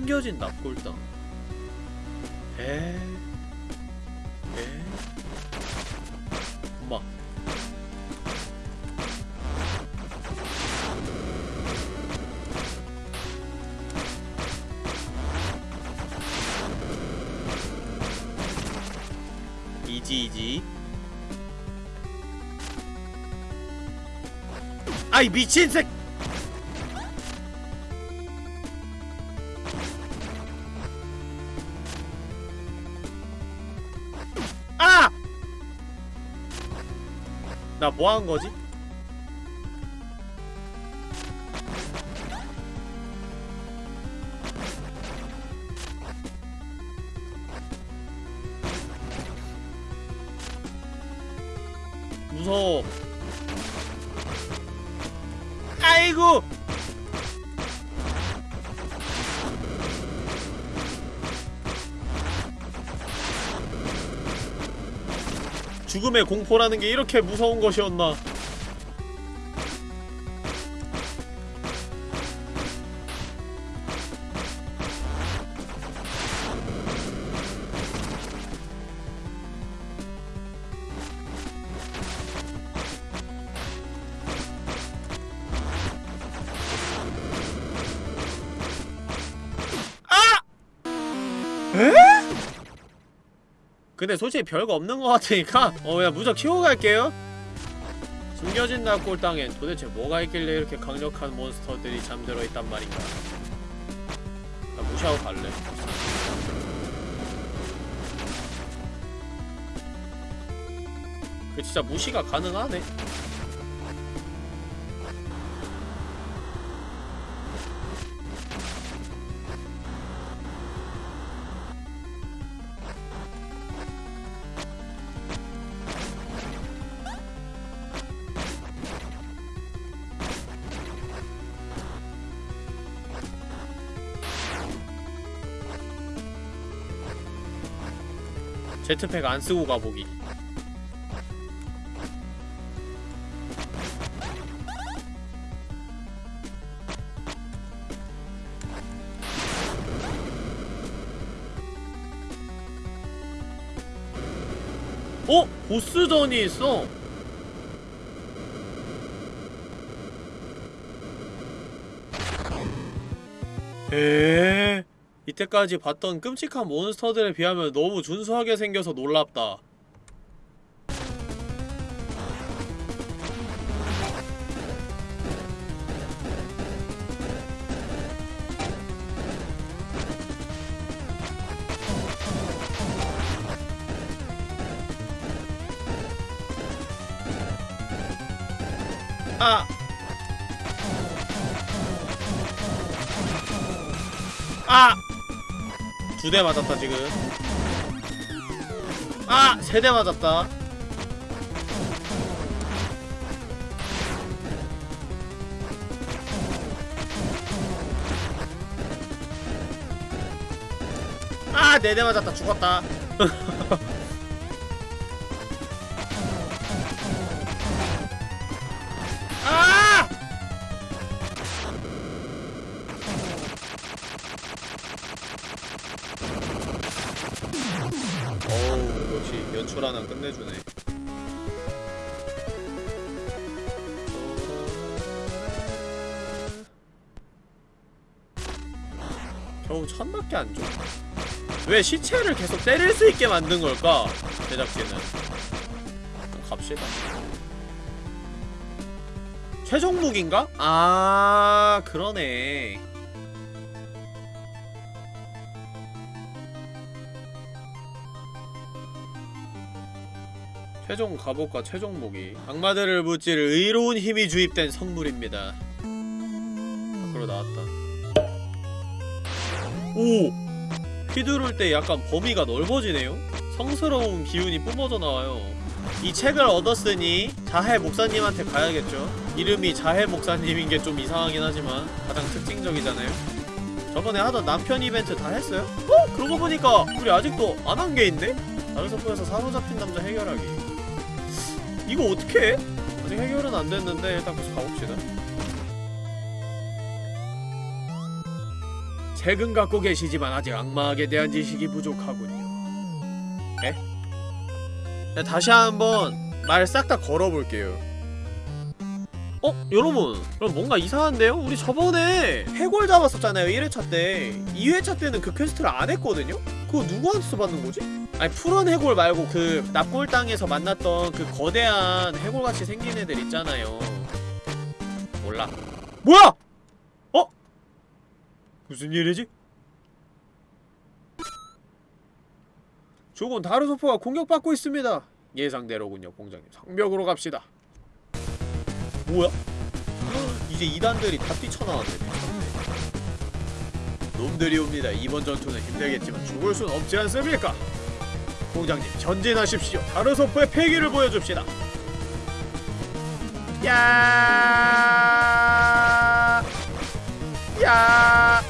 숨겨진 납골당. 에... 에... 엄마 이지 이지. 아이 미친 새 뭐한 거지? 죽음의 공포라는 게 이렇게 무서운 것이었나 근데 솔직히 별거 없는 것 같으니까 어 그냥 무적 키고 갈게요. 숨겨진 낙골 땅엔 도대체 뭐가 있길래 이렇게 강력한 몬스터들이 잠들어 있단 말인가. 나 무시하고 갈래. 그 진짜 무시가 가능하네 제트팩 안 쓰고 가보기. 어? 보스전이 있어. 에 이때까지 봤던 끔찍한 몬스터들에 비하면 너무 준수하게 생겨서 놀랍다. 대 맞았다 지금 아! 세 대 맞았다 아! 네 대 맞았다 죽었다 천밖에 안 줘. 왜 시체를 계속 때릴 수 있게 만든 걸까? 제작진은. 갑시다. 최종 무기인가? 아, 그러네. 최종 갑옷과 최종 무기 악마들을 무찌를 의로운 힘이 주입된 선물입니다 오! 휘두를 때 약간 범위가 넓어지네요? 성스러운 기운이 뿜어져 나와요 이 책을 얻었으니 자해 목사님한테 가야겠죠 이름이 자해 목사님인 게 좀 이상하긴 하지만 가장 특징적이잖아요 저번에 하던 남편 이벤트 다 했어요? 어? 그러고 보니까 우리 아직도 안 한 게 있네? 다른 서포에서 사로잡힌 남자 해결하기 이거 어떻게 해? 아직 해결은 안 됐는데 일단 계속 가봅시다. 책은 갖고 계시지만 아직 악마에게 대한 지식이 부족하군요. 에? 네, 다시 한번 말 싹 다 걸어볼게요. 어? 여러분 그럼 뭔가 이상한데요? 우리 저번에 해골 잡았었잖아요 1회차 때 2회차 때는 그 퀘스트를 안 했거든요? 그거 누구한테서 받는 거지? 아니 푸른 해골 말고 그 납골당에서 만났던 그 거대한 해골같이 생긴 애들 있잖아요 몰라 뭐야! 어? 무슨 일이지? 죽은 다르소포가 공격받고 있습니다 예상대로군요 공장님 성벽으로 갑시다 뭐야? 이제 이단들이 다 뛰쳐나왔네 놈들이 옵니다. 이번 전투는 힘들겠지만 죽을 순 없지 않습니까? 공장님 전진하십시오. 다르소프의 패기를 보여줍시다. 야, 야,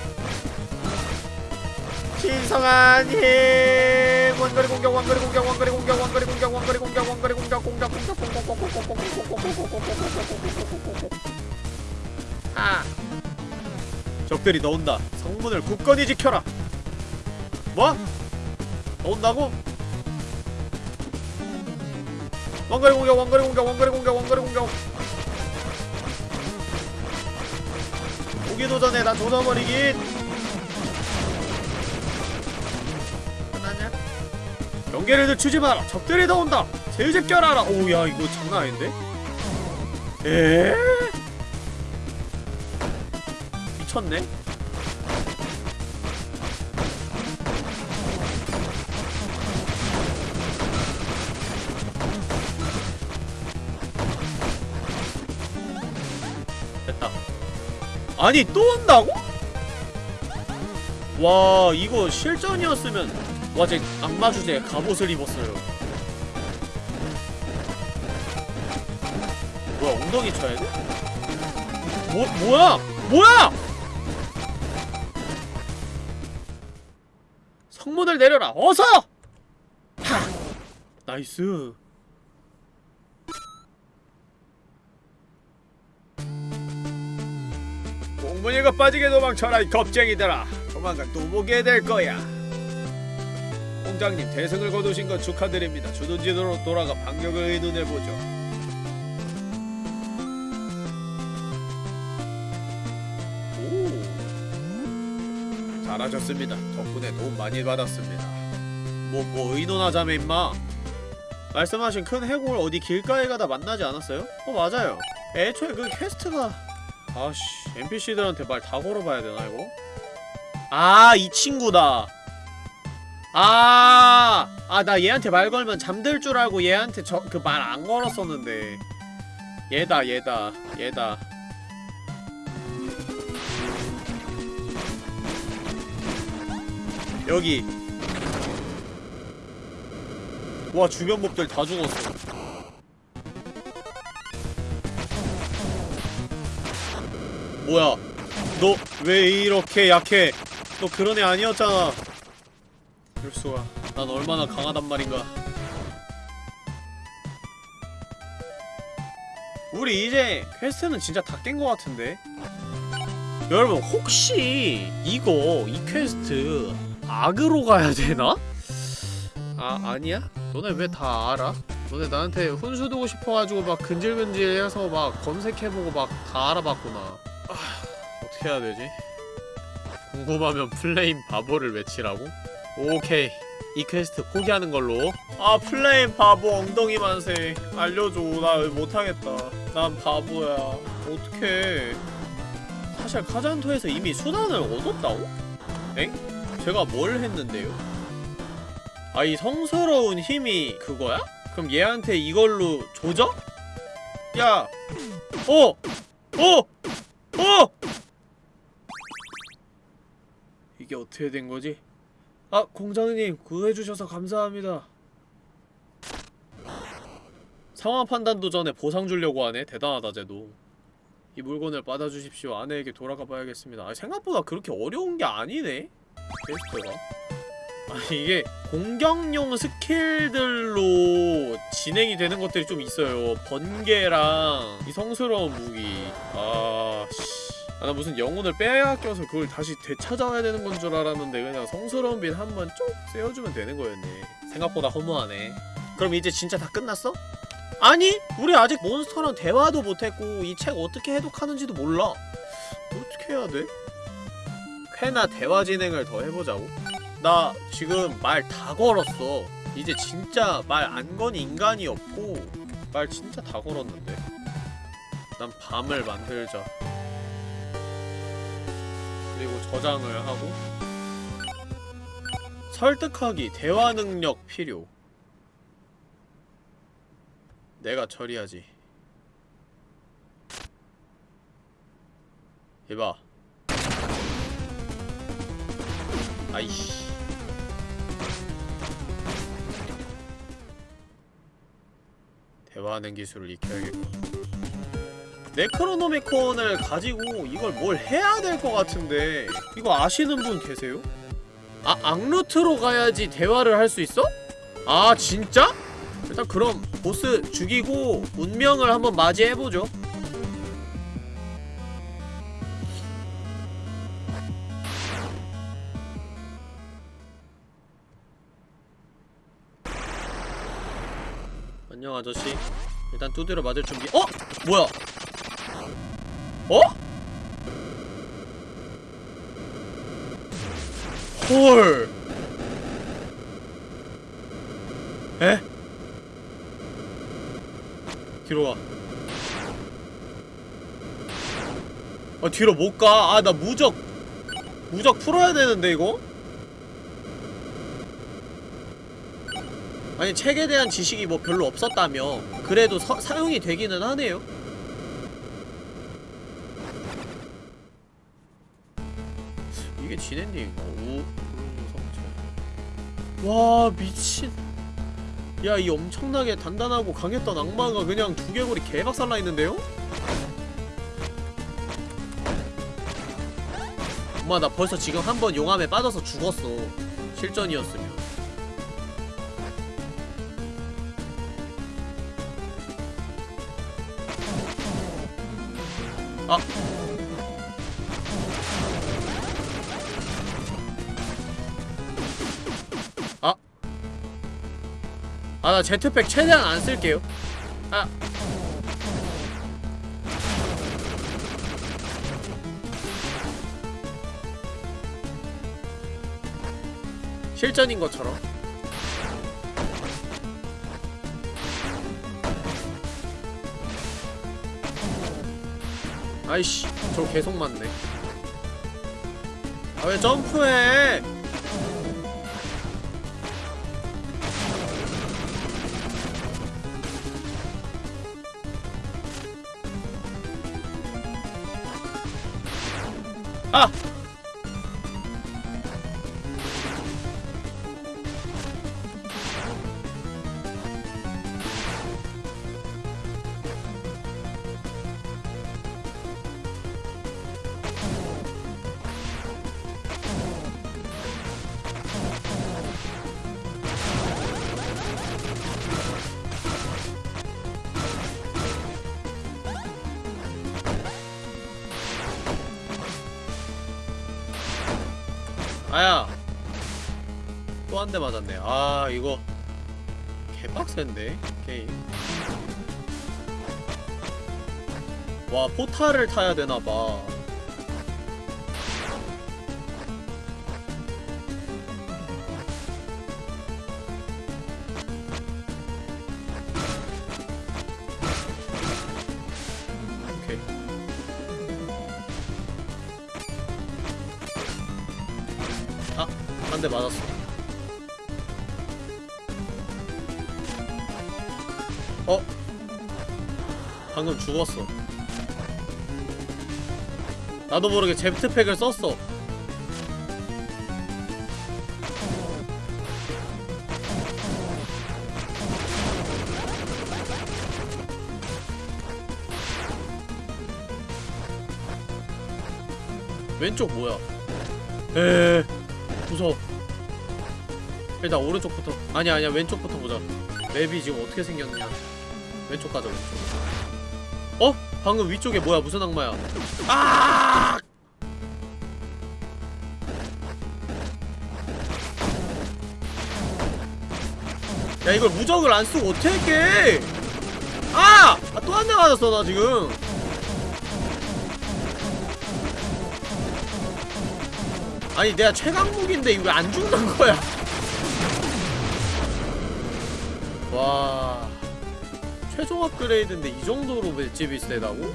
신성한 힘. 원거리 공격, 원거리 공격, 원거리 공격, 원거리 공격, 원거리 공격, 원거리 공격. 아 적들이 넣은다 성문을 굳건히 지켜라 뭐? 넣은다고? 왕거리 공격 왕거리 공격 왕거리 공격 왕거리 공격 오기도 전에 나 조져버리긴 끝났냐? 경계를 늦추지 마라 적들이 나온다 제의집 껴라라 오야 이거 장난 아닌데? 에 미쳤네? 아니 또 온다고? 와 이거 실전이었으면 와제 악마 주제 갑옷을 입었어요 뭐야 엉덩이 쳐야 돼? 뭐 뭐야 뭐야 성문을 내려라 어서 하! nice 공문이가 빠지게 도망쳐라 이 겁쟁이들아. 조만간 또 보게 될 거야. 공장님 대승을 거두신 것 축하드립니다. 주둔 지도로 돌아가 반격을 의논해보죠. 오. 잘하셨습니다. 덕분에 도움 많이 받았습니다. 뭐뭐 의논하자며 임마. 말씀하신 큰 해골 어디 길가에 가다 만나지 않았어요? 어 맞아요. 애초에 그 퀘스트가 아씨 NPC들한테 말 다 걸어봐야 되나 이거? 아 이 친구다 아, 아, 나 얘한테 말 걸면 잠들 줄 알고 얘한테 저, 그 말 안 걸었었는데. 얘다, 얘다, 얘다. 여기. 와, 주변 몹들 다 죽었어. 뭐야? 너 왜 이렇게 약해? 너 그런 애 아니었잖아. 그럴 수가. 난 얼마나 강하단 말인가. 우리 이제 퀘스트는 진짜 다 깬 것 같은데. 여러분 혹시 이거 이 퀘스트 악으로 가야 되나? 아 아니야? 너네 왜 다 알아? 너네 나한테 훈수 두고 싶어가지고 막 근질근질해서 막 검색해보고 막 다 알아봤구나. 아, 어떻게 해야 되지? 궁금하면 플레임 바보를 외치라고? 오케이 이 퀘스트 포기하는 걸로 아 플레임 바보 엉덩이 만세 알려줘 나 못하겠다 난 바보야 어떡해 사실 카잔토에서 이미 수단을 얻었다고? 엥? 제가 뭘 했는데요? 아 이 성스러운 힘이 그거야? 그럼 얘한테 이걸로 조져? 야! 어! 어! 어! 이게 어떻게 된 거지? 아 공장님 구해주셔서 감사합니다. 상황 판단도 전에 보상 주려고 하네. 대단하다 쟤도. 이 물건을 받아주십시오. 아내에게 돌아가 봐야겠습니다. 아 생각보다 그렇게 어려운 게 아니네. quest가. 아 이게 공격용 스킬들로 진행이 되는 것들이 좀 있어요 번개랑 이 성스러운 무기 아씨 아, 나 무슨 영혼을 빼앗겨서 그걸 다시 되찾아야 되는 건 줄 알았는데 그냥 성스러운 빛 한 번쭉 쐬어주면 되는 거였네 생각보다 허무하네 그럼 이제 진짜 다 끝났어? 아니! 우리 아직 몬스터랑 대화도 못했고 이 책 어떻게 해독하는지도 몰라 어떻게 해야 돼? 쾌나 대화 진행을 더 해보자고? 나 지금 말 다 걸었어 이제 진짜 말 안 건 인간이 없고 말 진짜 다 걸었는데. 난 밤을 만들자. 그리고 저장을 하고 설득하기 대화 능력 필요. 내가 처리하지. 이봐. 아이씨 대화하는 기술을 익혀야겠고 네크로노미콘을 가지고 이걸 뭘 해야 될 것 같은데 이거 아시는 분 계세요? 아, 악루트로 가야지 대화를 할 수 있어? 아, 진짜? 일단 그럼 보스 죽이고 운명을 한번 맞이해보죠 안녕 아저씨 일단 두드려 맞을 준비 어? 뭐야 어? 헐 에? 뒤로 와. 아, 뒤로 못 가. 아, 나 무적. 무적 풀어야 되는데, 이거? 아니, 책에 대한 지식이 뭐 별로 없었다며. 그래도 서, 사용이 되기는 하네요. 이게 진엔딩인가? 오. 와, 미친. 야, 이 엄청나게 단단하고 강했던 악마가 그냥 두개골이 개박살나 있는데요? 엄마, 나 벌써 지금 한 번 용암에 빠져서 죽었어. 실전이었으면. 아. 아, 나 제트팩 최대한 안 쓸게요. 아. 실전인 것처럼. 아이씨, 저 계속 맞네. 아, 왜 점프해? 이거 개빡센데 게임. 와 포탈을 타야 되나봐 죽었어. 나도 모르게 제트팩을 썼어. 왼쪽 뭐야? 에 무서워. 일단 오른쪽부터 아니 아니야 왼쪽부터 보자 맵이 지금 어떻게 생겼냐 왼쪽 가자 왼쪽 어? 방금 위쪽에 뭐야? 무슨 악마야? 아! 야 이걸 무적을 안 쓰고 어떻게 할게? 아! 아 또 한 대 맞았어 나 지금. 아니 내가 최강 무기인데 이거 안 죽는 거야? 와 최종 업그레이드인데 이 정도로 맷집이 세다고?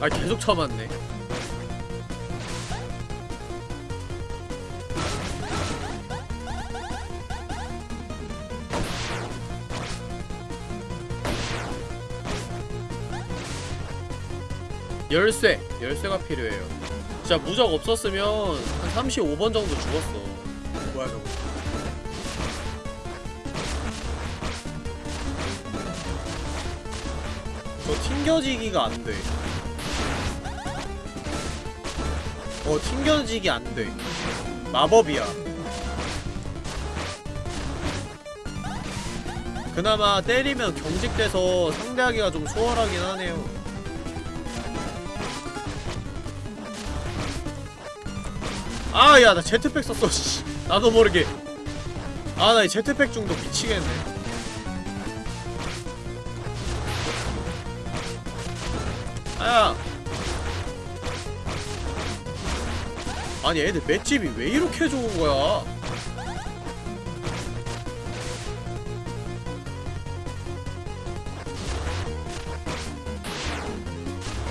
아 계속 쳐맞네 열쇠 열쇠가 필요해요. 진짜 무적 없었으면 한 35번 정도 죽었어. 뭐야 저거? 저 튕겨지기가 안돼. 어 튕겨지기 안돼. 마법이야. 그나마 때리면 경직돼서 상대하기가 좀 수월하긴 하네요 아, 야, 나 제트팩 썼어, 씨. 나도 모르게. 아, 나 이 제트팩 중독 미치겠네. 아야. 아니, 애들 맷집이 왜 이렇게 좋은 거야?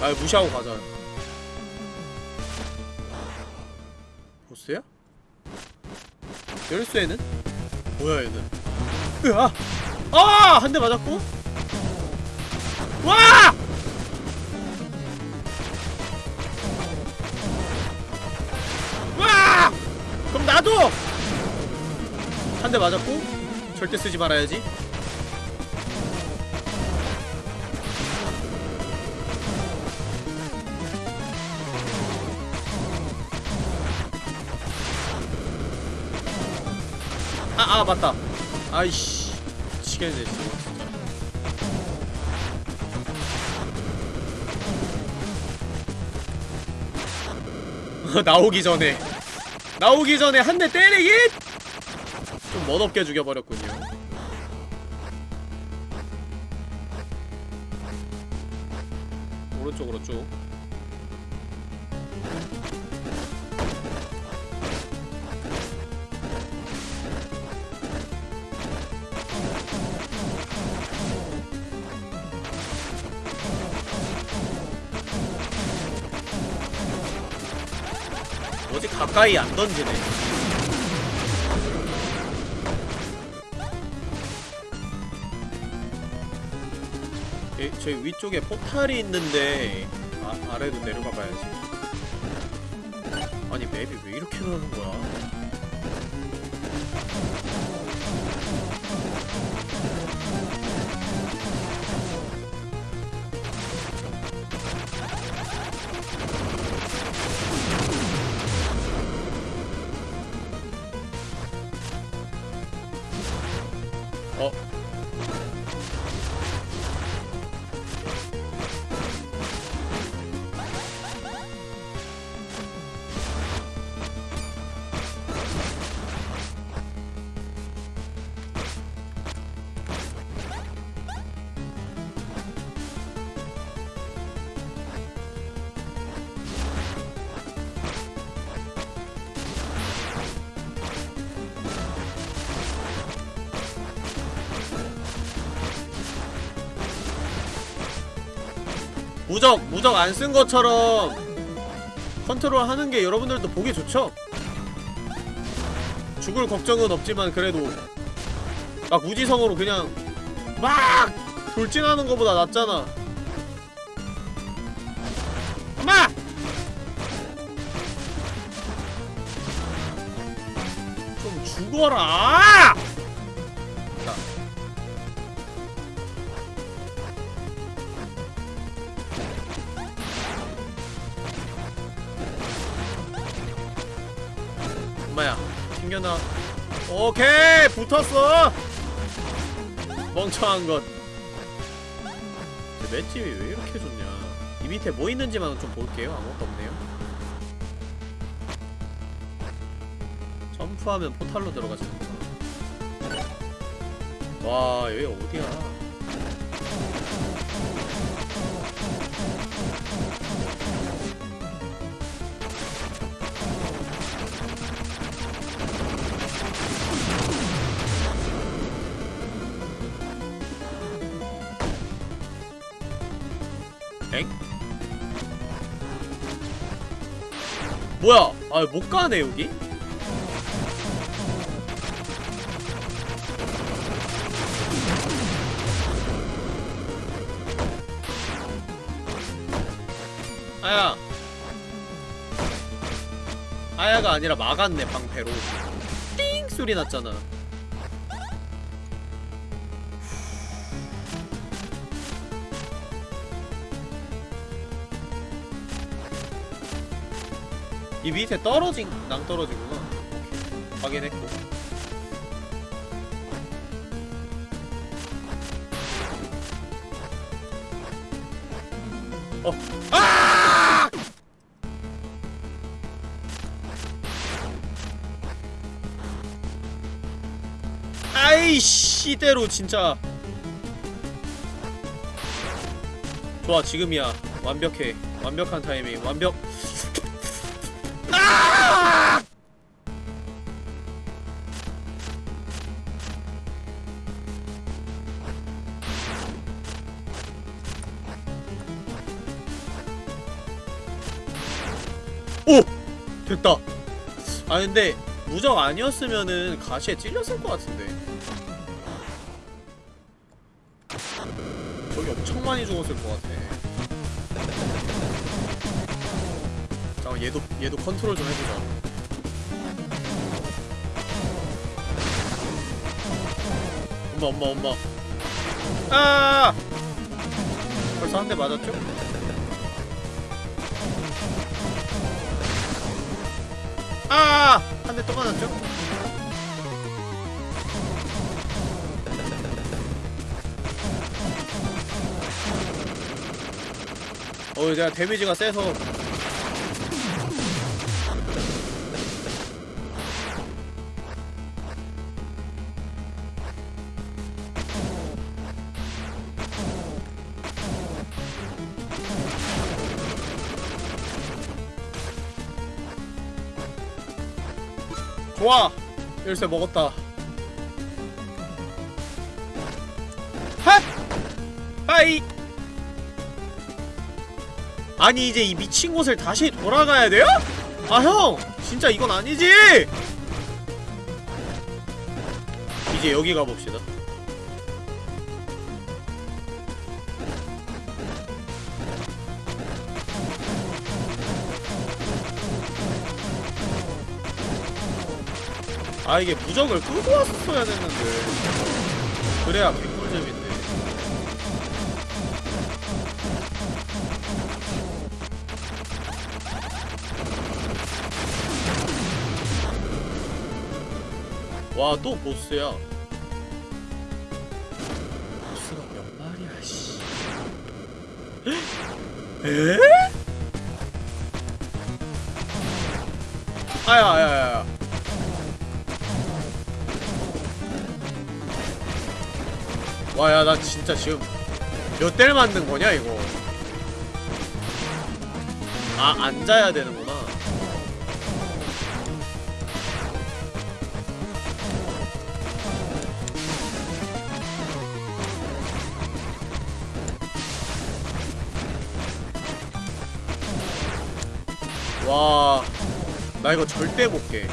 아, 무시하고 가자. 열쇠는? 뭐야 얘는? 으아! 아! 한 대 맞았고? 와! 와! 그럼 나도! 한 대 맞았고 절대 쓰지 말아야지 아, 아, 맞다. 아이씨. 미치겠네, 진짜. 나오기 전에. 나오기 전에 한 대 때리기! 좀 멋없게 죽여버렸군요. 오른쪽으로 쭉. 가까이 안 던지네. 예, 저희 위쪽에 포탈이 있는데 아, 아래로 내려가 봐야지. 아니 맵이 왜 이렇게 나는 거야? 무적 안 쓴 것처럼 컨트롤 하는 게 여러분들도 보기 좋죠? 죽을 걱정은 없지만 그래도 막 무지성으로 그냥 막 돌진하는 것보다 낫잖아 엄마! 좀 죽어라! 튕겨나 오케이 붙었어. 멍청한 것. 저 맷집이 왜 이렇게 좋냐? 이 밑에 뭐 있는지만 좀 볼게요. 아무것도 없네요. 점프하면 포탈로 들어가지는구나 와 여기 어디야 뭐야? 아, 못 가네, 여기? 아야. 아야가 아니라 막았네 방패로 띵 소리 났잖아 이 밑에 떨어진 낭 떨어지구나. 확인했고 어. 아! 아이씨 이대로 진짜 좋아 지금이야 완벽해 완벽한 타이밍 완벽 근데 무적 아니었으면은 가시에 찔렸을 것 같은데. 저기 엄청 많이 죽었을 것 같아. 잠깐 얘도 얘도 컨트롤 좀 해보자. 엄마 엄마 엄마. 아! 벌써 한 대 맞았죠? 대또 맞았죠? 어, 내가 데미지가 세서 열쇠 먹었다 핫! 하이! 아니 이제 이 미친 곳을 다시 돌아가야 돼요? 아 형! 진짜 이건 아니지! 이제 여기 가봅시다 아 이게 무적을 끄고 왔어야 됐는데. 그래야 개꿀잼인데 와 또 보스야. 보스가 몇 마리야 씨. 에? 진짜 지금 몇 대를 맞는 거냐, 이거? 아, 앉아야 되는구나. 와, 나 이거 절대 못 깨.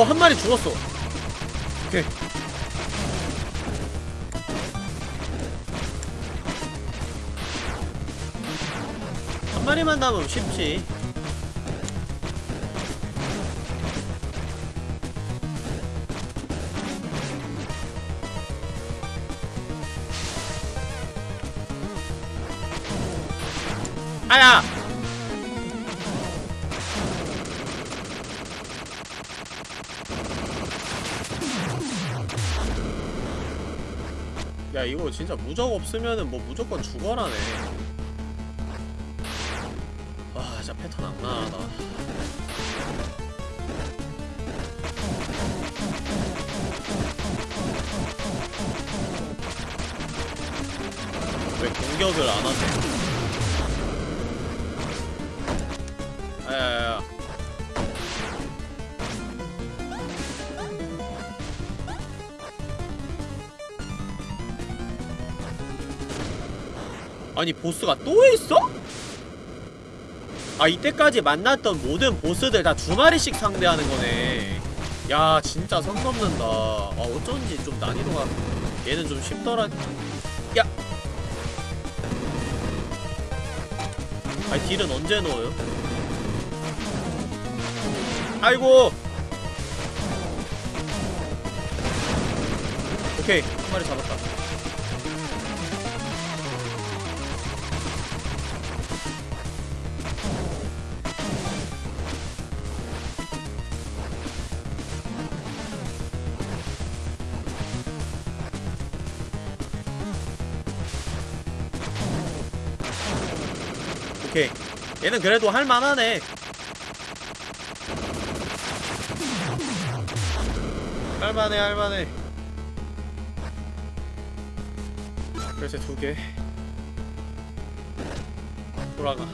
어, 한 마리 죽었어. 오케이. 한 마리만 남으면 쉽지. 아야! 야 이거 진짜 무적 없으면은 뭐 무조건 죽어라네 아 진짜 패턴 악랄하다 왜 공격을 안 하지? 아니 보스가 또 있어? 아 이때까지 만났던 모든 보스들 다 두 마리씩 상대하는 거네. 야 진짜 선 넘는다. 아 어쩐지 좀 난이도가 얘는 좀 쉽더라. 야! 아니 딜은 언제 넣어요? 아이고! 오케이 한 마리 잡았다 얘는 그래도 할만하네. 할만해 할만해. 그래서 두개. 돌아가.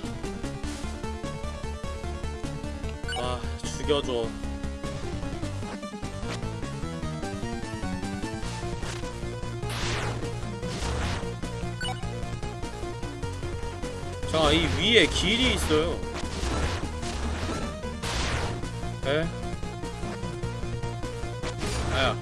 아 죽여줘 자, 이 위에 길이 있어요. 에? 아야.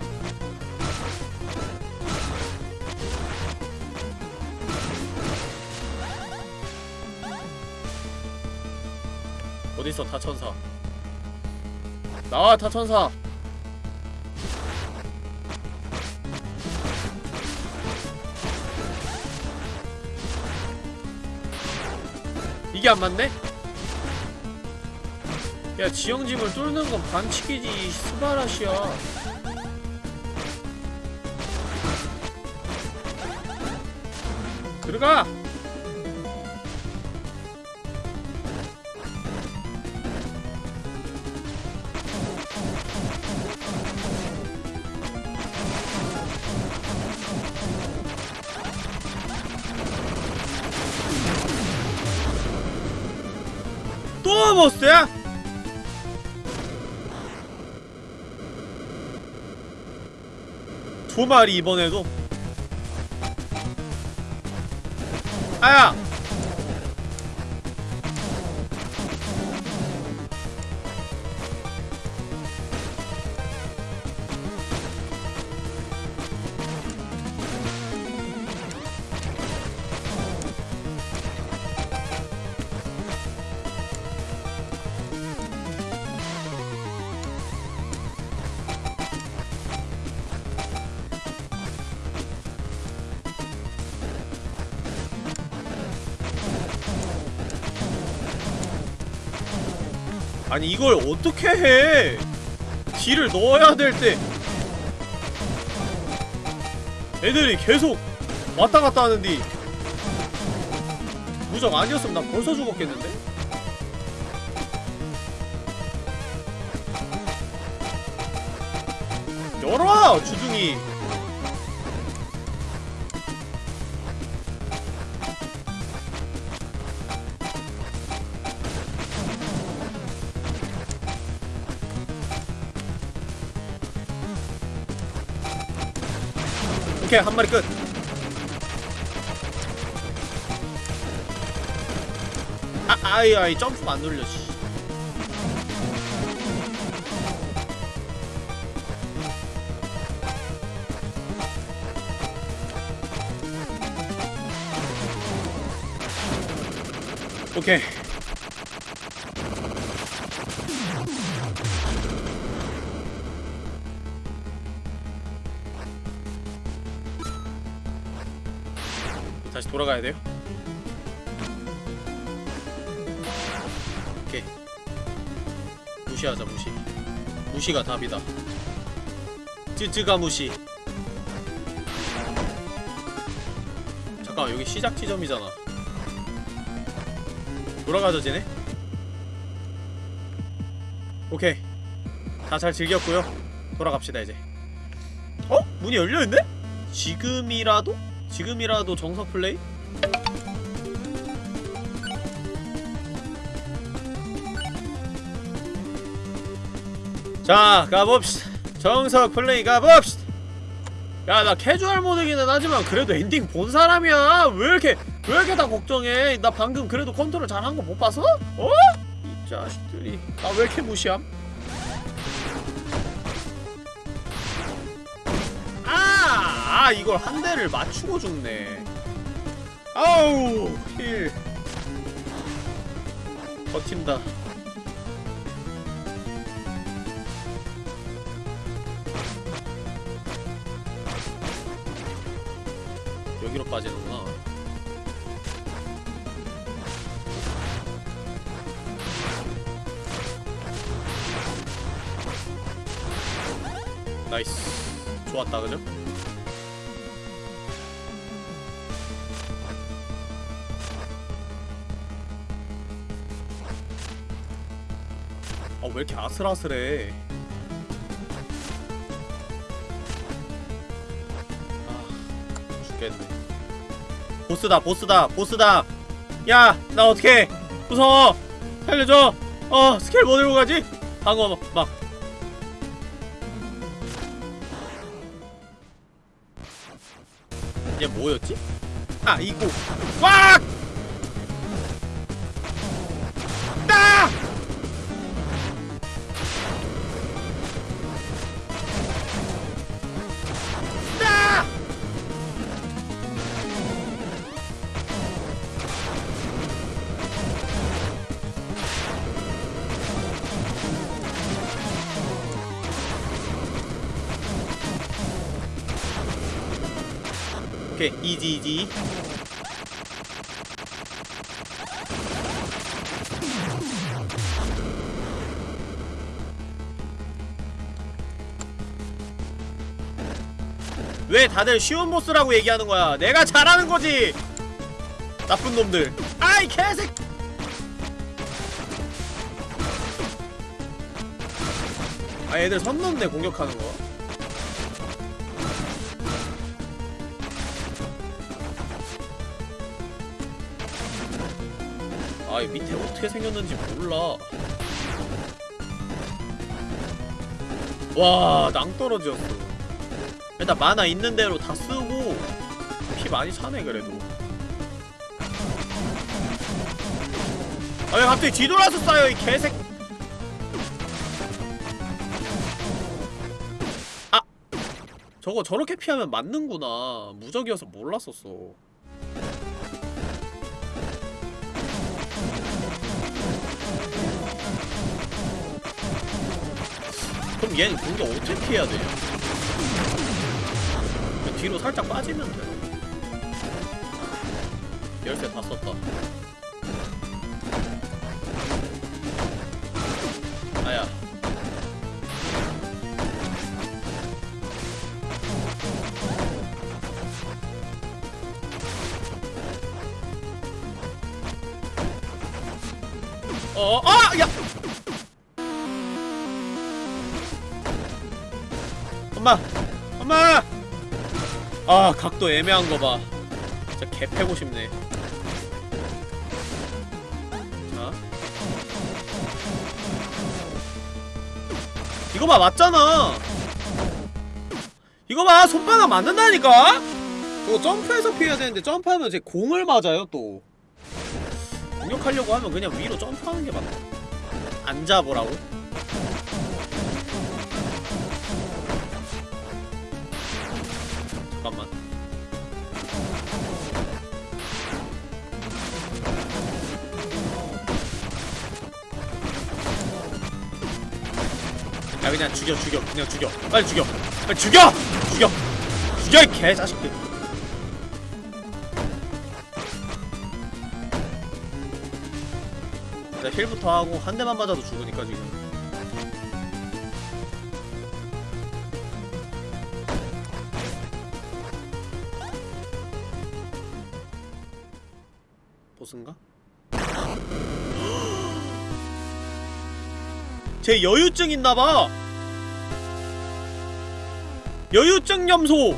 어딨어, 타천사. 나와, 타천사! 이게 안 맞네? 야 지형집을 뚫는 건 반칙이지 스바라시야 들어가! 두 마리 이번에도 아야! 아니 이걸 어떻게 해? 딜을 넣어야 될 때 애들이 계속 왔다 갔다 하는데 무적 아니었으면 나 벌써 죽었겠는데? 열어 주둥이 오케이 한 마리 끝. 아 아이 아이 점프 안 눌려. 씨. 오케이. 돌아가야 돼요? 무시하자 무시 무시가 답이다 찌찌가 무시 잠깐만 여기 시작 지점이잖아 돌아가죠 쟤네? 오케이 다 잘 즐겼고요 돌아갑시다 이제 어? 문이 열려있네? 지금이라도? 지금이라도 정석 플레이? 자 가봅시다 정석 플레이 가봅시다 야 나 캐주얼 모드기는 하지만 그래도 엔딩 본 사람이야 왜 이렇게 왜 이렇게 다 걱정해 나 방금 그래도 컨트롤 잘한 거 못 봤어? 어? 이 자식들이 나 왜 이렇게 무시함? 아! 아 이걸 한 대를 맞추고 죽네 아우 힐 버틴다 여기로 빠지는구나 nice 좋았다 그죠? 왜 이렇게 아슬아슬해? 아 죽겠네. 보스다 보스다 보스다! 야 나 어떡해! 무서워! 살려줘! 어 스킬 뭐 들고 가지? 방어 막. 얘 뭐였지? 아 이거. 꽉! 이 이지 이지. 왜 다들 쉬운 보스라고 얘기하는 거야? 내가 잘하는 거지! 나쁜 놈들. 아이 개색 아 얘들 선 넘네 공격하는 거 밑에 어떻게 생겼는지 몰라. 와, 낭떠러지였어. 일단 만화 있는 대로 다 쓰고 피 많이 차네 그래도. 아, 왜 갑자기 뒤돌아서 싸요 이 개색. 아, 저거 저렇게 피하면 맞는구나. 무적이어서 몰랐었어. 그럼 얘는 공격 어떻게 돼? 그냥 뒤로 살짝 빠지면 돼. 열쇠 다 썼다. 아 각도 애매한 거 봐. 진짜 개 패고 싶네. 자. 이거 봐 맞잖아. 이거 봐 손바닥 맞는다니까? 저거 점프해서 피해야 되는데 점프하면 제 공을 맞아요 또. 공격하려고 하면 그냥 위로 점프하는 게 맞다 안 잡으라고? 잠깐만. 야 그냥 죽여 죽여 그냥 죽여. 빨리 죽여. 빨리 죽여! 죽여! 죽여 이 개자식들. 나 힐부터 하고 한 대만 맞아도 죽으니까 지금 제 여유증 있나봐. 여유증 염소.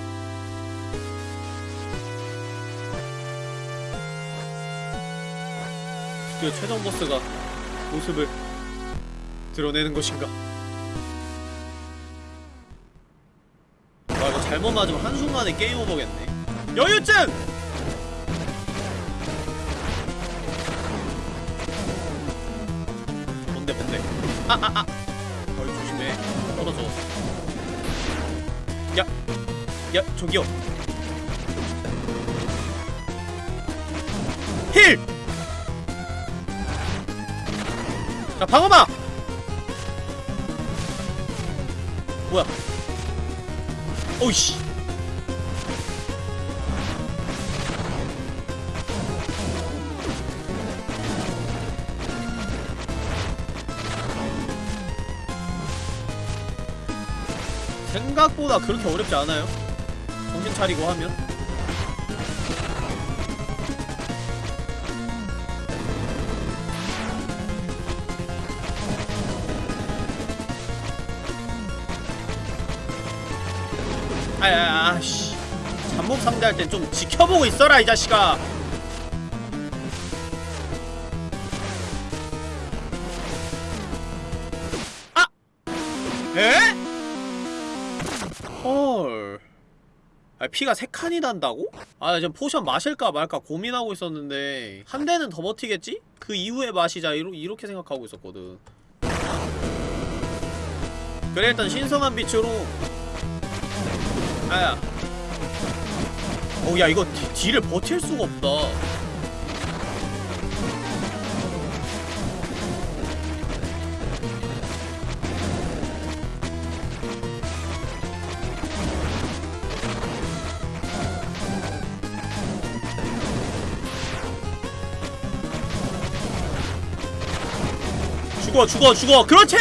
드디어 최종 보스가 모습을 드러내는 것인가? 와 이거 잘못 맞으면 한순간에 게임 오버겠네. 여유증! 어이 조심해 떨어져 야! 야 저기요 힐! 자 방어막! 뭐야 오이씨 생각보다 그렇게 어렵지 않아요? 정신 차리고 하면? 아야 아씨. 잠복 상대할 땐 좀 지켜보고 있어라 이 자식아 아! 피가 세 칸이 난다고? 아, 지금 potion 마실까 말까 고민하고 있었는데 한 대는 더 버티겠지? 그 이후에 마시자 이러, 이렇게 생각하고 있었거든. 그래 일단 신성한 빛으로 아야. 어야 이거 뒤, 뒤를 버틸 수가 없다. 죽어 죽어 죽어 그렇지!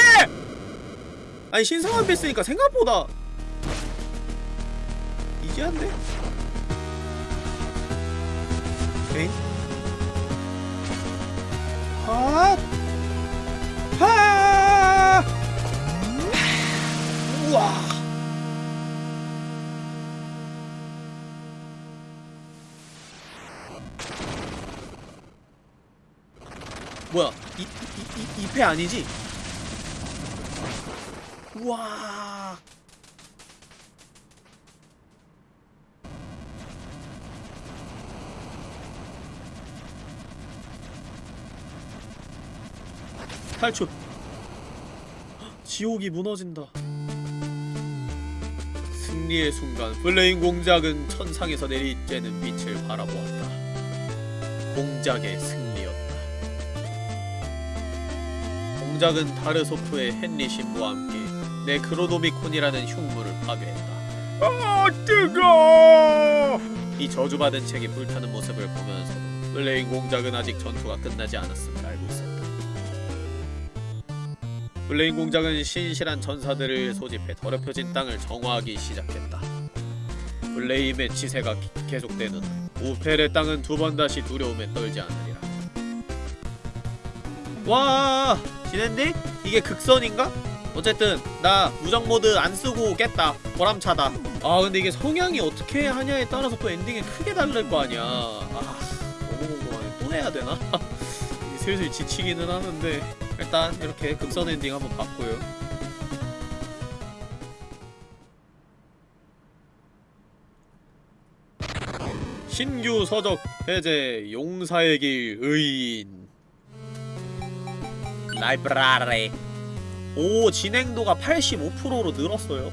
아니 신성한 빛 쓰니까 생각보다 이지한데? 에잉? 핫! 아니지? 우와! 탈출! 지옥이 무너진다. 승리의 순간 플레임 공작은 천상에서 내리쬐는 빛을 바라보았다. 공작의 승리 공작은 다르소프의 헨리 신부와 함께 네크로노미콘이라는 흉물을 파괴했다. 아 뜨거! 이 저주받은 책이 불타는 모습을 보면서도 블레인 공작은 아직 전투가 끝나지 않았음을 알고 있었다. 블레인 공작은 신실한 전사들을 소집해 더럽혀진 땅을 정화하기 시작했다. 블레인의 치세가 기- 계속되는 한 우펠의 땅은 두 번 다시 두려움에 떨지 않으리라. 와, 진엔딩? 이게 극선인가? 어쨌든 나 무적 모드 안 쓰고 깼다. 보람차다. 아 근데 이게 성향이 어떻게 하냐에 따라서 또 엔딩이 크게 다를 거 아니야. 아 너무 궁금하네. 또 해야 되나? 슬슬 지치기는 하는데 일단 이렇게 극선 엔딩 한번 봤고요. 신규 서적 해제 용사의 길 의인 라이브라리 오 진행도가 85%로 늘었어요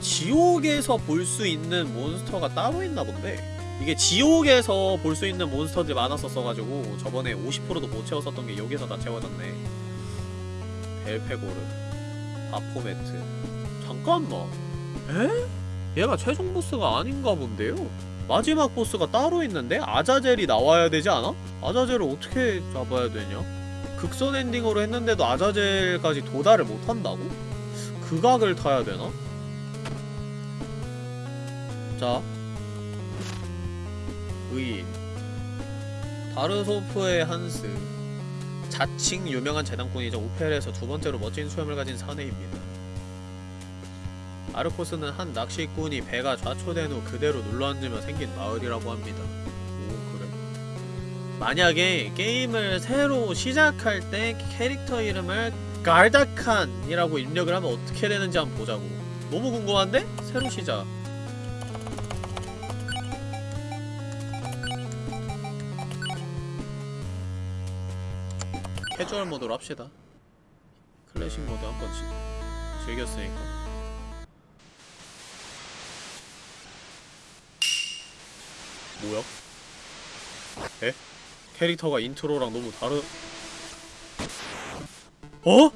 지옥에서 볼 수 있는 몬스터가 따로 있나 본데 이게 지옥에서 볼 수 있는 몬스터들이 많았었어가지고 저번에 50%도 못 채웠었던 게 여기서 다 채워졌네 벨페고르 바포메트 잠깐만 에? 얘가 최종 보스가 아닌가 본데요? 마지막 보스가 따로 있는데? 아자젤이 나와야 되지 않아? 아자젤을 어떻게 잡아야 되냐? 극선 엔딩으로 했는데도 아자젤까지 도달을 못한다고? 그 각을 타야 되나? 자 의인 바르소프의 한스 자칭 유명한 재단꾼이자 오펠에서 두 번째로 멋진 수염을 가진 사내입니다. 아르코스는 한 낚시꾼이 배가 좌초된 후 그대로 눌러앉으며 생긴 마을이라고 합니다. 만약에 게임을 새로 시작할 때 캐릭터 이름을 갈다칸이라고 입력을 하면 어떻게 되는지 한번 보자고. 너무 궁금한데? 새로 시작. 캐주얼 모드로 합시다. 클래식 모드 한 번씩 즐겼으니까. 뭐야? 에? 캐릭터가 intro랑 너무 다르... 어?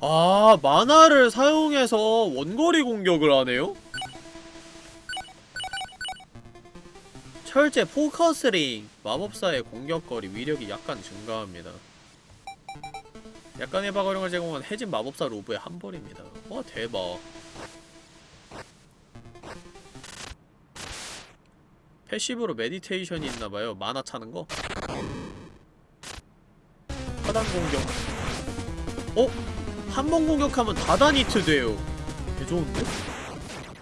아, mana를 사용해서 원거리 공격을 하네요? 철제 focus ring 마법사의 공격거리 위력이 약간 증가합니다. 약간의 방어력을 제공한 해진 마법사 robe의 한 벌입니다. 와 대박. passive로 meditation이 있나봐요. mana 차는 거. 하단 공격. 어? 한 번 공격하면 다다니트 돼요. 개 좋은데?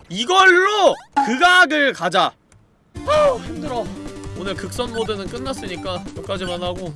이걸로 극악을 가자. 아우 힘들어. 오늘 극선 모드는 끝났으니까 여기까지만 하고